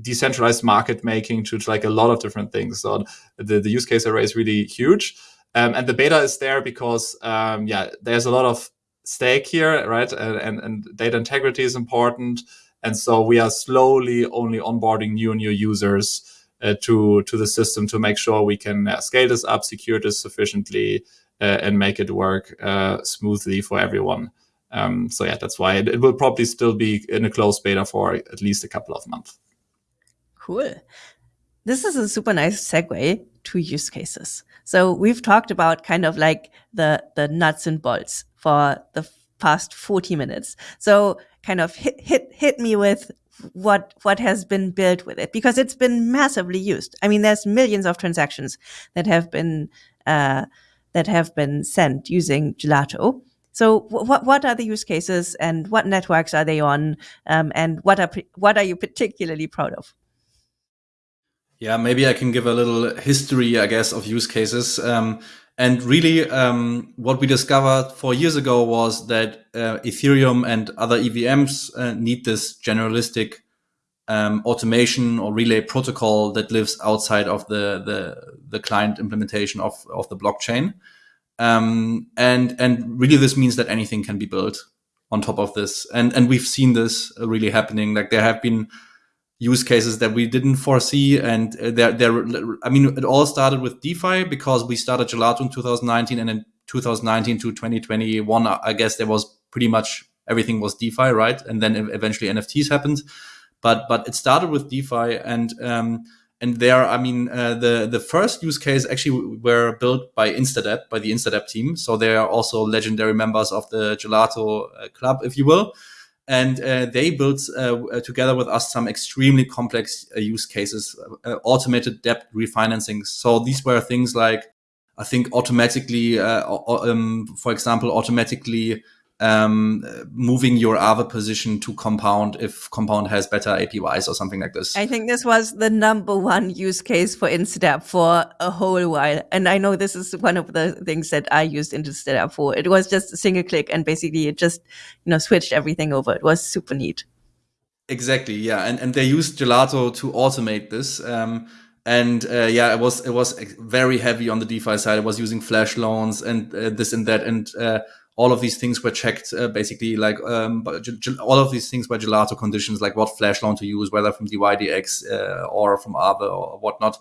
decentralized market making to, to, like a lot of different things. So the, the use case array is really huge. Um, and the beta is there because um, yeah, there's a lot of stake here, right? And, and, and data integrity is important. And so we are slowly only onboarding new and new users to to the system to make sure we can uh, scale this up, secure this sufficiently, uh, and make it work uh, smoothly for everyone. Um, so yeah, that's why it, it, will probably still be in a closed beta for at least a couple of months. Cool. This is a super nice segue to use cases. So we've talked about kind of like the the nuts and bolts for the past 40 minutes. So kind of hit hit hit me with what what has been built with it because it's been massively used. I mean, there's millions of transactions that have been uh, that have been sent using Gelato. So what what are the use cases and what networks are they on um, and what are what are you particularly proud of? Yeah, maybe I can give a little history, I guess, of use cases. Um, and really, um, what we discovered four years ago was that uh, Ethereum and other EVMs uh, need this generalistic um, automation or relay protocol that lives outside of the the, the client implementation of of the blockchain. Um, and and really, this means that anything can be built on top of this. And and we've seen this really happening. Like there have been use cases that we didn't foresee. And there, there, I mean, it all started with DeFi because we started Gelato in 2019 and in 2019 to 2021, I guess there was pretty much everything was DeFi, right? And then eventually NFTs happened. But, but it started with DeFi and, um, and there, I mean, uh, the the first use case actually were built by Instadapp, by the Instadapp team. So they are also legendary members of the Gelato uh, club, if you will and uh, they built uh, together with us some extremely complex uh, use cases, uh, automated debt refinancing. So these were things like, I think, automatically, uh, um, for example, automatically um, moving your other position to Compound if Compound has better APYs or something like this. I think this was the number one use case for Instadapp for a whole while. And I know this is one of the things that I used Instadapp for. It was just a single click and basically it just, you know, switched everything over. It was super neat. Exactly. Yeah. And, and they used Gelato to automate this. Um, and uh, yeah, it was it was very heavy on the DeFi side. It was using flash loans and uh, this and that, and uh, all of these things were checked uh, basically like um, all of these things were gelato conditions like what flash loan to use whether from dydx uh, or from Aave or whatnot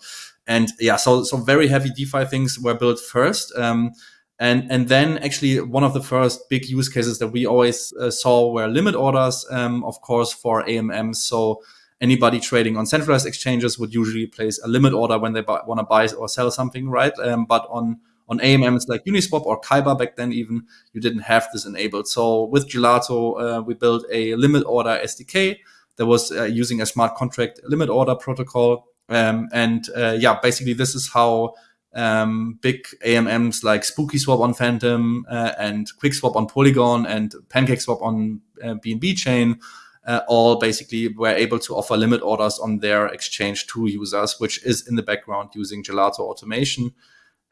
and yeah so so very heavy defi things were built first um, And, and then actually one of the first big use cases that we always uh, saw were limit orders, um, of course, for AMMs. So anybody trading on centralized exchanges would usually place a limit order when they want to buy or sell something, right? Um, but on on AMMs like Uniswap or Kyber back then, even you didn't have this enabled. So with Gelato, uh, we built a limit order SDK that was uh, using a smart contract limit order protocol. Um, and uh, yeah, basically this is how um, big AMMs like SpookySwap on Fantom uh, and QuickSwap on Polygon and PancakeSwap on BNB uh, chain uh, all basically were able to offer limit orders on their exchange to users, which is in the background using Gelato automation.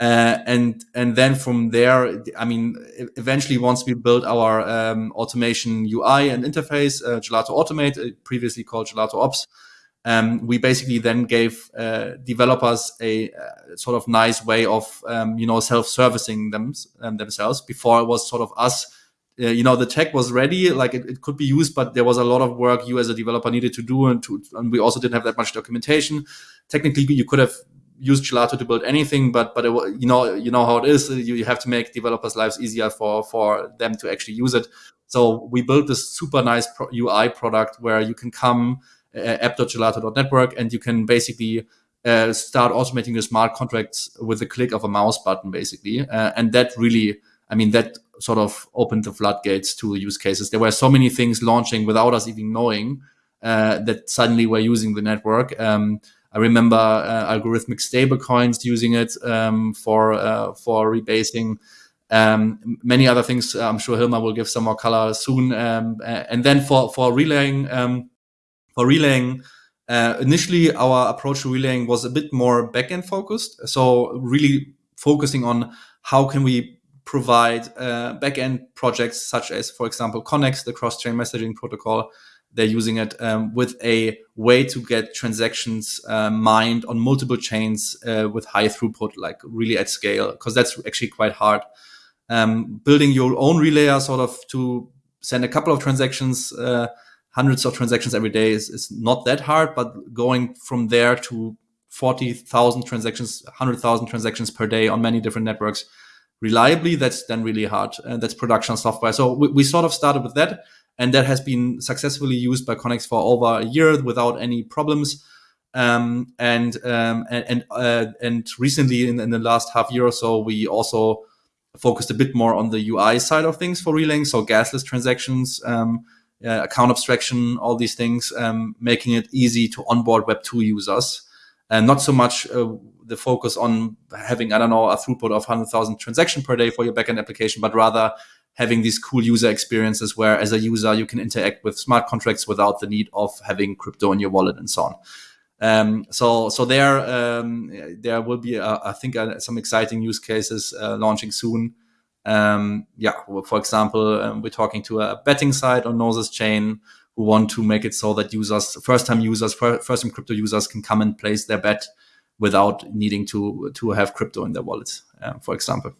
Uh, and and then from there, I mean, eventually once we built our um, automation UI and interface, uh, Gelato Automate, uh, previously called Gelato Ops, um, we basically then gave uh, developers a, uh, sort of nice way of um, you know self-servicing them um, themselves. Before it was sort of us you know the tech was ready like it, it, could be used but there was a lot of work you as a developer needed to do and, to, and we also didn't have that much documentation technically you could have used gelato to build anything but but it, you know you know how it is you, you have to make developers lives easier for for them to actually use it so we built this super nice pro ui product where you can come uh, app.gelato.network and you can basically uh, start automating your smart contracts with the click of a mouse button basically uh, and that really i mean that sort of opened the floodgates to use cases. There were so many things launching without us even knowing uh, that suddenly we're using the network. Um, I remember uh, algorithmic stablecoins using it um, for uh, for rebasing. Um, many other things. I'm sure Hilmar will give some more color soon. Um, and then for for relaying um, for relaying. Uh, initially, our approach to relaying was a bit more backend focused. So really focusing on how can we provide uh, backend projects such as, for example, Connext, the cross-chain messaging protocol. They're using it um, with a way to get transactions uh, mined on multiple chains uh, with high throughput, like really at scale, because that's actually quite hard. Um, building your own relayer sort of to send a couple of transactions, uh, hundreds of transactions every day is, is not that hard, but going from there to 40,000 transactions, 100,000 transactions per day on many different networks reliably, that's then really hard. And that's production software. So we, we sort of started with that. And that has been successfully used by Connext for over a year without any problems. Um, and, um, and and uh, and recently, in, in, the last half year or so, we also focused a bit more on the UI side of things for relaying. So gasless transactions, um, uh, account abstraction, all these things, um, making it easy to onboard Web two users, and not so much uh, the focus on having, I don't know, a throughput of 100,000 transaction per day for your backend application, but rather having these cool user experiences where as a user, you can interact with smart contracts without the need of having crypto in your wallet and so on. Um, so, so there, um, there will be, uh, I think, uh, some exciting use cases uh, launching soon. Um, yeah, for example, um, we're talking to a betting site on Gnosis chain who want to make it so that users, first-time users, first-time crypto users, can come and place their bet without needing to to have crypto in their wallet, uh, for example.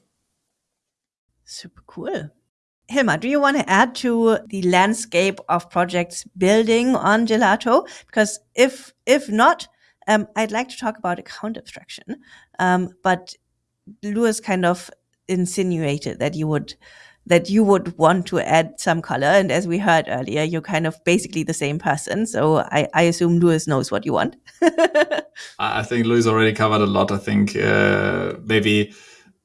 Super cool. Hilmar, do you want to add to the landscape of projects building on Gelato? Because if if not, um, I'd like to talk about account abstraction. Um, but Louis kind of insinuated that you would that you would want to add some color. And as we heard earlier, you're kind of basically the same person. So I, I assume Louis knows what you want. I think Louis already covered a lot. I think uh, maybe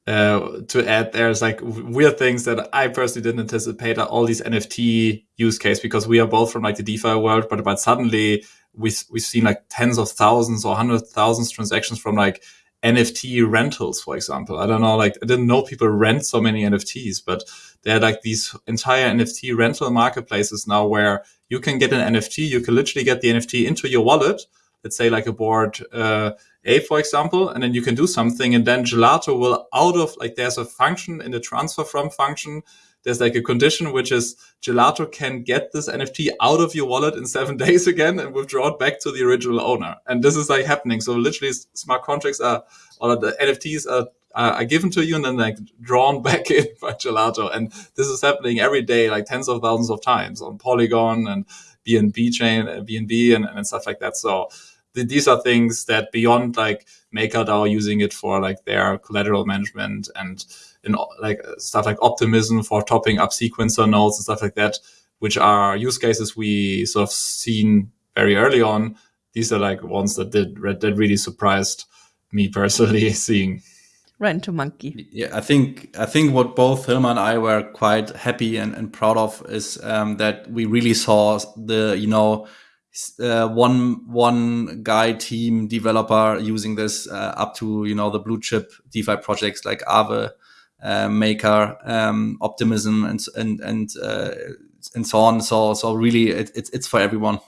uh, to add there's like weird things that I personally didn't anticipate are all these NFT use case because we are both from like the DeFi world, but but suddenly we we've seen like tens of thousands or hundred thousands transactions from like NFT rentals, for example. I don't know, like I didn't know people rent so many NFTs, but there are like these entire NFT rental marketplaces now where you can get an NFT, you can literally get the NFT into your wallet. Let's say like a board uh, A, for example, and then you can do something, and then Gelato will out of like there's a function in the transfer from function there's like a condition which is Gelato can get this NFT out of your wallet in seven days again and withdraw it back to the original owner. And this is like happening. So literally smart contracts are, or the NFTs are, are given to you and then like drawn back in by Gelato. And this is happening every day, like tens of thousands of times on Polygon and BNB chain, uh, BNB and, and stuff like that. So th- these are things that beyond like MakerDAO using it for like their collateral management and in like stuff like optimism for topping up sequencer nodes and stuff like that, which are use cases we sort of seen very early on. These are like ones that did that really surprised me personally seeing. Run to monkey. Yeah, I think I think what both Hilmar and I were quite happy and, and proud of is um, that we really saw the you know uh, one one guy team developer using this uh, up to you know the blue chip DeFi projects like Aave, uh, Maker, um, Optimism, and and and uh, and so on. So so really, it, it's it's for everyone.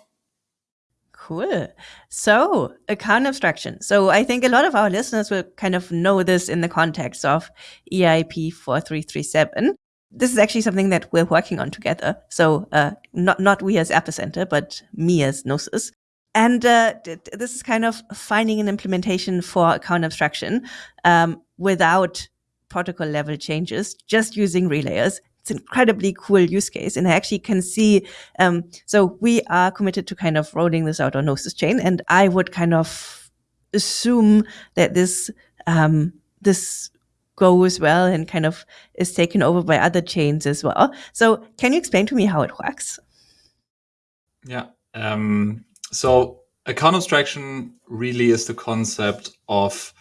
Cool. So, account abstraction. So, I think a lot of our listeners will kind of know this in the context of EIP 4337. This is actually something that we're working on together. So, uh, not, not we as Epicenter, but me as Gnosis. And uh, this is kind of finding an implementation for account abstraction um, without protocol level changes, just using relayers it's an incredibly cool use case. And I actually can see, um, so we are committed to kind of rolling this out on Gnosis chain. And I would kind of assume that this, um, this goes well and kind of is taken over by other chains as well. So can you explain to me how it works? Yeah. Um, so account abstraction really is the concept of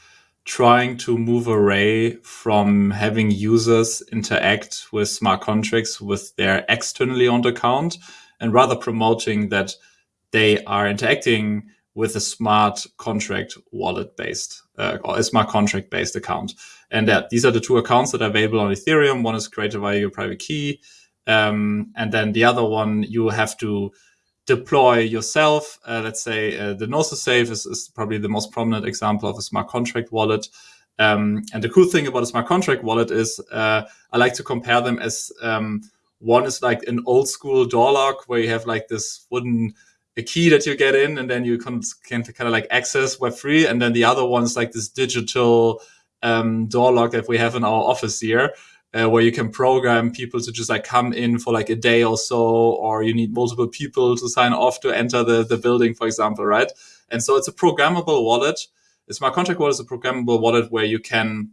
trying to move away from having users interact with smart contracts with their externally owned account and rather promoting that they are interacting with a smart contract wallet based uh, or a smart contract based account. And that these are the two accounts that are available on Ethereum. One is created via your private key. Um, and then the other one you have to deploy yourself. Uh, let's say uh, the Gnosis Safe is, is, probably the most prominent example of a smart contract wallet. Um, and the cool thing about a smart contract wallet is uh, I like to compare them as um, one is like an old school door lock where you have like this wooden a key that you get in and then you can, can kind of like access Web3. And then the other one is like this digital um, door lock that we have in our office here uh, where you can program people to just like come in for like a day or so, or you need multiple people to sign off to enter the, the building, for example, right? And so it's a programmable wallet. A smart contract wallet is a programmable wallet where you can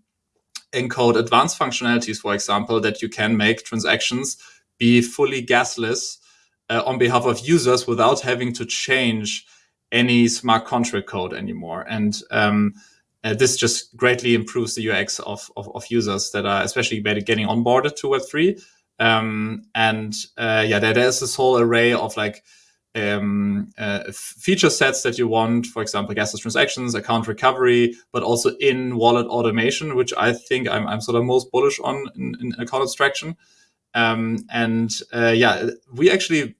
encode advanced functionalities, for example, that you can make transactions be fully gasless uh, on behalf of users without having to change any smart contract code anymore. And um, uh, this just greatly improves the UX of, of, of, users that are especially getting onboarded to Web3. Um, and uh, yeah, there, there's this whole array of like um, uh, feature sets that you want, for example, gasless transactions, account recovery, but also in wallet automation, which I think I'm, I'm sort of most bullish on in, in account abstraction. Um, and uh, yeah, we actually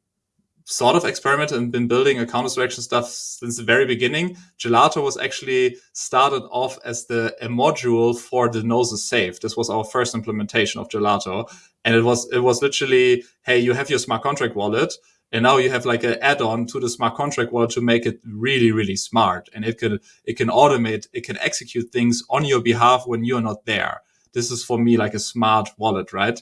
sort of experimented and been building account abstraction stuff since the very beginning. Gelato was actually started off as the a module for the Gnosis Safe. This was our first implementation of Gelato, and it was it was literally, hey, you have your smart contract wallet, and now you have like an add-on to the smart contract wallet to make it really really smart, and it can it can automate, it can execute things on your behalf when you're not there. This is for me like a smart wallet, right?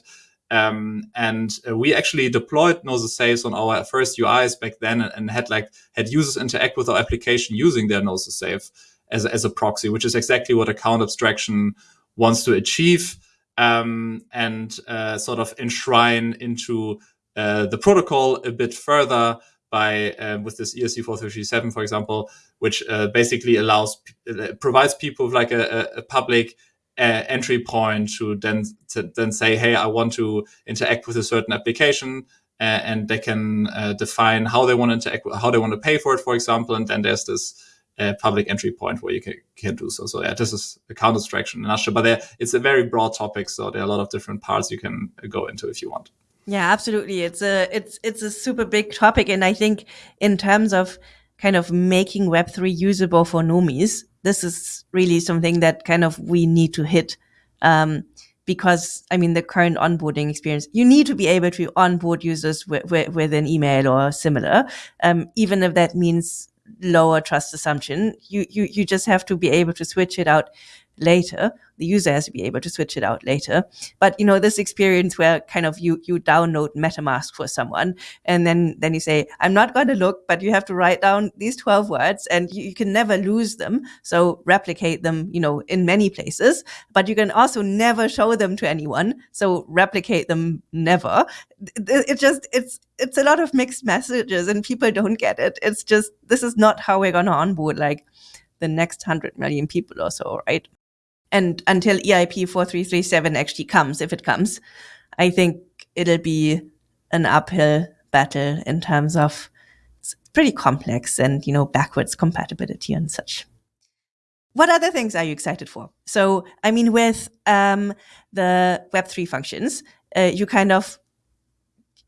Um, and uh, we actually deployed Gnosis Safes on our first UIs back then and, and, had like had users interact with our application using their Gnosis Safe as, as a proxy, which is exactly what account abstraction wants to achieve um, and uh, sort of enshrine into uh, the protocol a bit further by uh, with this ESC437, for example, which uh, basically allows uh, provides people with like a, a public uh, entry point to then to then say, hey, I want to interact with a certain application, uh, and they can uh, define how they want to interact, how they want to pay for it, for example, and then there's this uh, public entry point where you can, can do so. So yeah, this is account abstraction in a but there, it's a very broad topic, so there are a lot of different parts you can go into if you want. Yeah, absolutely. It's a it's it's a super big topic, and I think in terms of kind of making Web three usable for normies, this is really something that kind of we need to hit. Um, because I mean, the current onboarding experience, you need to be able to onboard users with, with, with an email or similar, um, even if that means lower trust assumption. You, you, you just have to be able to switch it out later. The user has to be able to switch it out later. But you know, this experience where kind of you you download MetaMask for someone, and then then you say, "I'm not going to look," but you have to write down these twelve words, and you, you can never lose them. So replicate them, you know, in many places. But you can also never show them to anyone. So replicate them never. It just it's it's a lot of mixed messages, and people don't get it. It's just this is not how we're going to onboard like the next 100 million people or so, right? And until EIP 4337 actually comes, if it comes, I think it'll be an uphill battle in terms of it's pretty complex and, you know, backwards compatibility and such. What other things are you excited for? So, I mean, with um, the Web3 functions, uh, you kind of,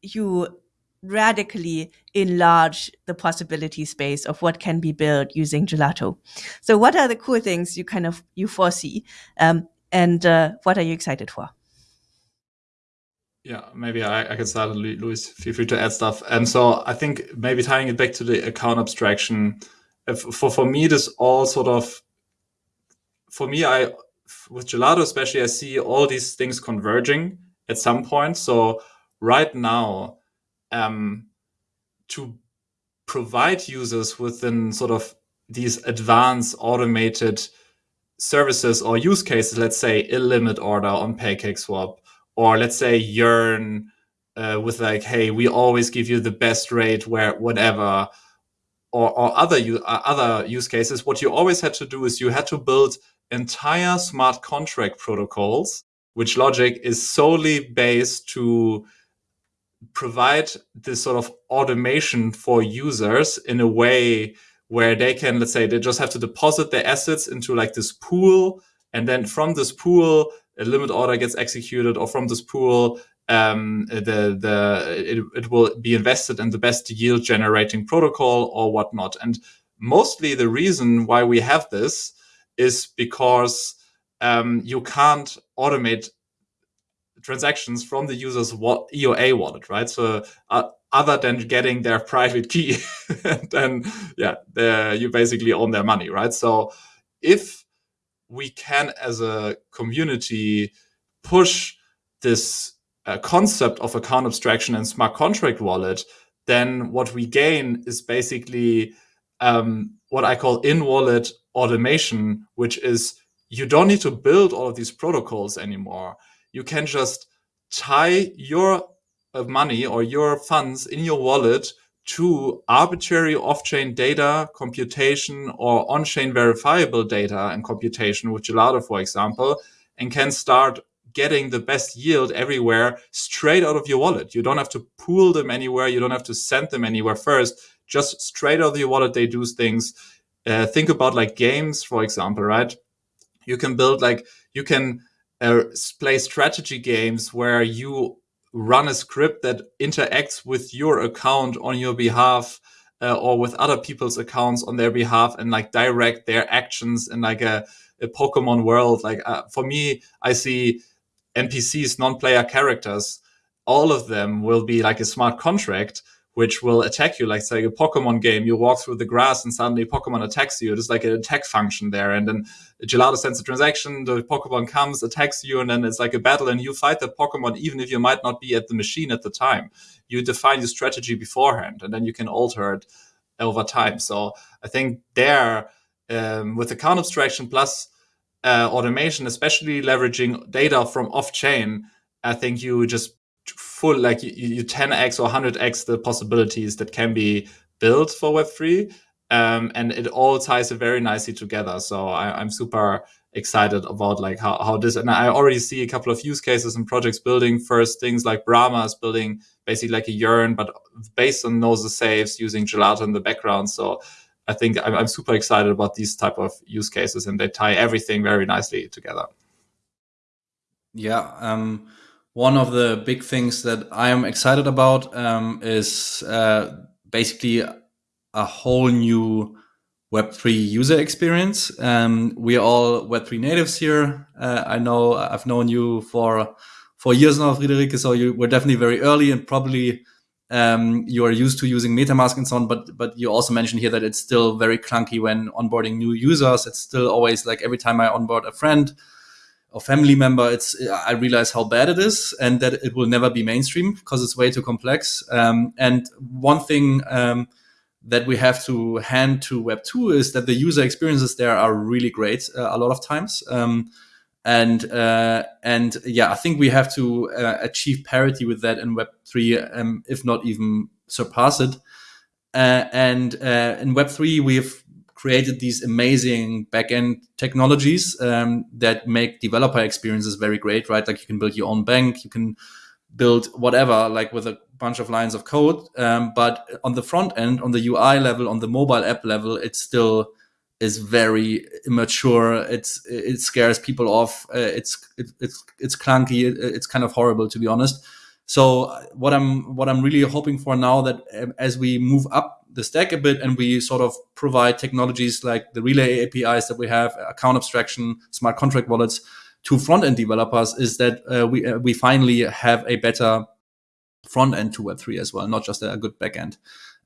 you radically enlarge the possibility space of what can be built using gelato. So what are the cool things you kind of you foresee, um, and uh, what are you excited for? Yeah, maybe I, I can start. Luis, feel free to add stuff. And so I think maybe tying it back to the account abstraction, for for me, this all sort of for me, I with gelato especially, I see all these things converging at some point. So right now, um, to provide users within sort of these advanced automated services or use cases, let's say a limit order on PancakeSwap, or let's say Yearn uh, with like, hey, we always give you the best rate where whatever, or, or other uh, other use cases. What you always had to do is you had to build entire smart contract protocols, which logic is solely based to provide this sort of automation for users in a way where they can, let's say, they just have to deposit their assets into like this pool. And then from this pool, a limit order gets executed, or from this pool, um, the the it, it will be invested in the best yield generating protocol or whatnot. And mostly the reason why we have this is because um, you can't automate transactions from the user's EOA wallet, right? So uh, other than getting their private key, then yeah, you basically own their money, right? So if we can, as a community, push this uh, concept of account abstraction and smart contract wallet, then what we gain is basically um, what I call in-wallet automation, which is you don't need to build all of these protocols anymore you can just tie your uh, money or your funds in your wallet to arbitrary off-chain data computation or on-chain verifiable data and computation with Gelato, for example, and can start getting the best yield everywhere straight out of your wallet. You don't have to pool them anywhere. You don't have to send them anywhere first. Just straight out of your wallet, they do things. Uh, think about like games, for example, right? You can build like, you can uh, play strategy games where you run a script that interacts with your account on your behalf uh, or with other people's accounts on their behalf and like direct their actions in like a, a Pokemon world. Like uh, for me, I see NPCs, non-player characters, all of them will be like a smart contract which will attack you, like say a Pokemon game. You walk through the grass and suddenly Pokemon attacks you. There's like an attack function there. And then Gelato sends a transaction, the Pokemon comes, attacks you, and then it's like a battle and you fight the Pokemon even if you might not be at the machine at the time. You define your strategy beforehand and then you can alter it over time. So I think there, um, with account abstraction plus uh, automation, especially leveraging data from off chain, I think you just full like you, you 10x or 100x the possibilities that can be built for web3 um, and it all ties very nicely together. So I, am super excited about like how, how this and i already see a couple of use cases and projects building. First things like brahma is building basically like a yearn but based on Gnosis Safes using gelato in the background. So i think I'm, I'm super excited about these type of use cases and they tie everything very nicely together. Yeah um one of the big things that I am excited about um, is uh, basically a whole new Web3 user experience. Um, we are all Web3 natives here. Uh, I know I've known you for for years now, Friederike. So you were definitely very early and probably um, you are used to using MetaMask and so on. But but you also mentioned here that it's still very clunky when onboarding new users. It's still always like every time I onboard a friend or family member, it's I realize how bad it is and that it will never be mainstream because it's way too complex. Um, and one thing um, that we have to hand to Web two is that the user experiences there are really great uh, a lot of times. Um, and uh, and yeah, I think we have to uh, achieve parity with that in Web three, um, if not even surpass it. Uh, and uh, in Web three, we've created these amazing backend technologies um, that make developer experiences very great. Right, like you can build your own bank, you can build whatever, like with a bunch of lines of code. Um, but on the front end, on the UI level, on the mobile app level, it still is very immature. It's it scares people off. Uh, it's it, it's it's clunky. It, it's kind of horrible to be honest. So what I'm what I'm really hoping for now that um, as we move up the stack a bit and we sort of provide technologies like the relay APIs that we have, account abstraction, smart contract wallets to front end developers, is that uh, we uh, we finally have a better front end to Web three as well, not just a good back end.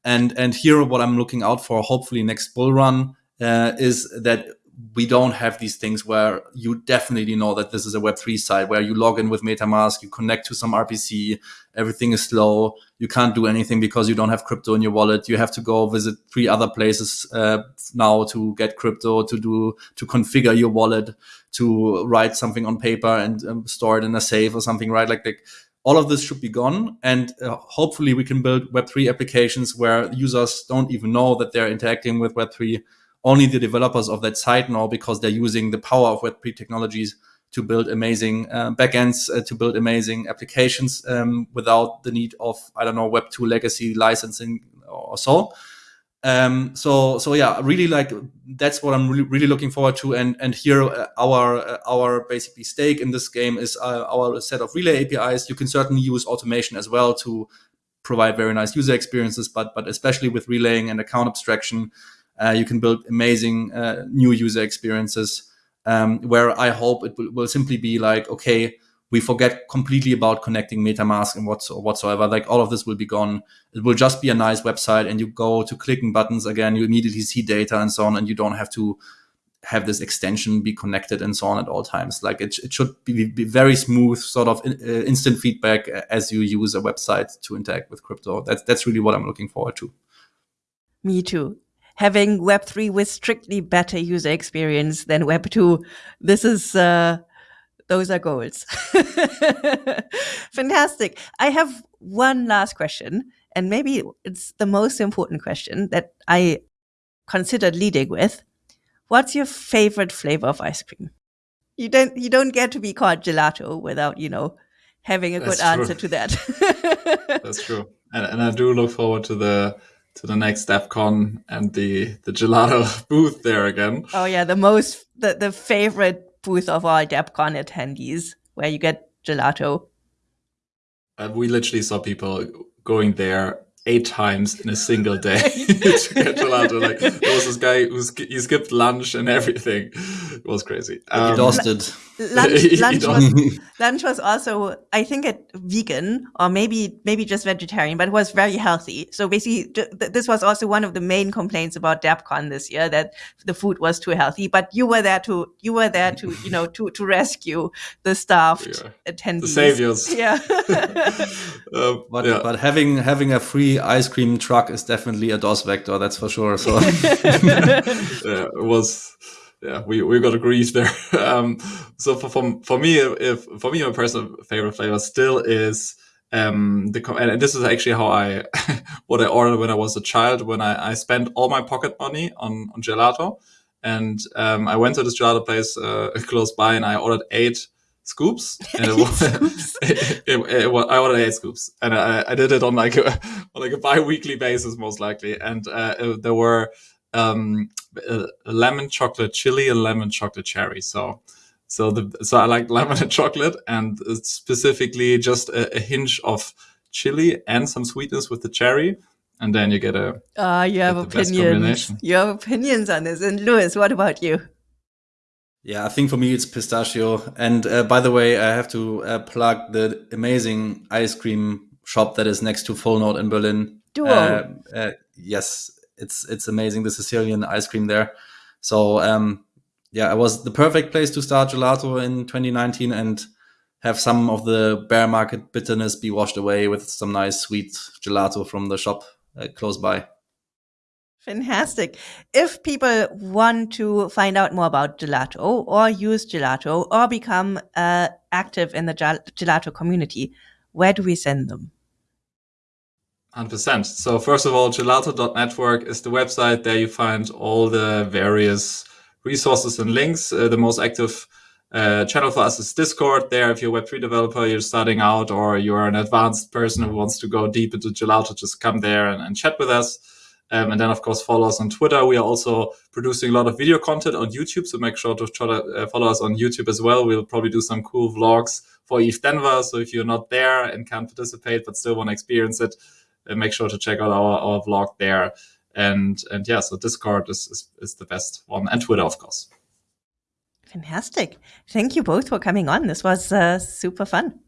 And and here what I'm looking out for, hopefully next bull run uh, is that we don't have these things where you definitely know that this is a Web3 site where you log in with MetaMask, you connect to some RPC, everything is slow, you can't do anything because you don't have crypto in your wallet. You have to go visit three other places uh, now to get crypto, to do to configure your wallet, to write something on paper and um, store it in a safe or something, right? Like, like all of this should be gone, and uh, hopefully we can build Web3 applications where users don't even know that they're interacting with Web3 only the developers of that site know because they're using the power of Web3 technologies to build amazing uh, backends, uh, to build amazing applications um, without the need of, I don't know, Web2 legacy licensing or so. Um, so, so yeah, really like that's what I'm really, really looking forward to. And, and here uh, our, uh, our basically stake in this game is uh, our set of relay APIs. You can certainly use automation as well to provide very nice user experiences, but, but especially with relaying and account abstraction, uh, you can build amazing uh, new user experiences um, where I hope it will, simply be like, okay, we forget completely about connecting MetaMask and what's, whatsoever. Like all of this will be gone. It will just be a nice website and you go to clicking buttons again, you immediately see data and so on, and you don't have to have this extension be connected and so on at all times. Like it, it should be, be very smooth, sort of in, uh, instant feedback as you use a website to interact with crypto. That's that's really what I'm looking forward to. Me too having Web three with strictly better user experience than Web two. This is uh, those are goals. Fantastic. I have one last question, and maybe it's the most important question that I considered leading with. What's your favorite flavor of ice cream? You don't you don't get to be called gelato without, you know, having a That's good true. answer to that. That's true. And, and I do look forward to the to the next DevCon and the the gelato booth there again. Oh yeah, the most the, the favorite booth of all DevCon attendees, where you get gelato. Uh, we literally saw people going there eight times in a single day to get gelato. Like there was this guy who's he skipped lunch and everything. It was crazy. Um, exhausted. Lunch, lunch, was, lunch was also, I think, it vegan or maybe maybe just vegetarian, but it was very healthy. So basically, this was also one of the main complaints about DevCon this year that the food was too healthy. But you were there to you were there to you know to to rescue the staffed yeah. attendees, the saviors. Yeah. um, but yeah. but having having a free ice cream truck is definitely a DOS vector. That's for sure. So yeah, it was yeah, we, we got agreed there. Um, so for, for, for me, if for me, my personal favorite flavor still is um, the and this is actually how I what I ordered when I was a child. When I, I spent all my pocket money on on gelato, and um, I went to this gelato place uh, close by, and I ordered eight scoops. And it was, it, it, it, I ordered eight scoops, and I, I did it on like a on like a bi-weekly basis, most likely. And uh, there were um, a lemon chocolate chili and lemon chocolate cherry. So, so the so I like lemon and chocolate, and specifically just a, a hinge of chili and some sweetness with the cherry. And then you get a ah uh, you have opinions. you have opinions on this. And Louis what about you yeah i think for me it's pistachio and uh, by the way i have to uh, plug the amazing ice cream shop that is next to Full Node in Berlin. Duo. Uh, uh, yes, it's it's amazing the Sicilian ice cream there. So um, yeah, it was the perfect place to start gelato in 2019 and have some of the bear market bitterness be washed away with some nice sweet gelato from the shop uh, close by. Fantastic. If people want to find out more about gelato or use gelato or become uh, active in the gelato community, where do we send them? 100%. So, first of all, gelato.network is the website. There you find all the various resources and links. Uh, the most active uh, channel for us is Discord. There, if you're a Web3 developer, you're starting out, or you're an advanced person who wants to go deep into Gelato, just come there and, and chat with us. Um, and then, of course, follow us on Twitter. We are also producing a lot of video content on YouTube, so make sure to try to uh, follow us on YouTube as well. We'll probably do some cool vlogs for ETH Denver. So if you're not there and can't participate but still want to experience it, uh, make sure to check out our, our vlog there. And and yeah, so Discord is, is, is the best one, and Twitter, of course. Fantastic. Thank you both for coming on. This was uh, super fun.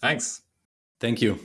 Thanks. Thank you.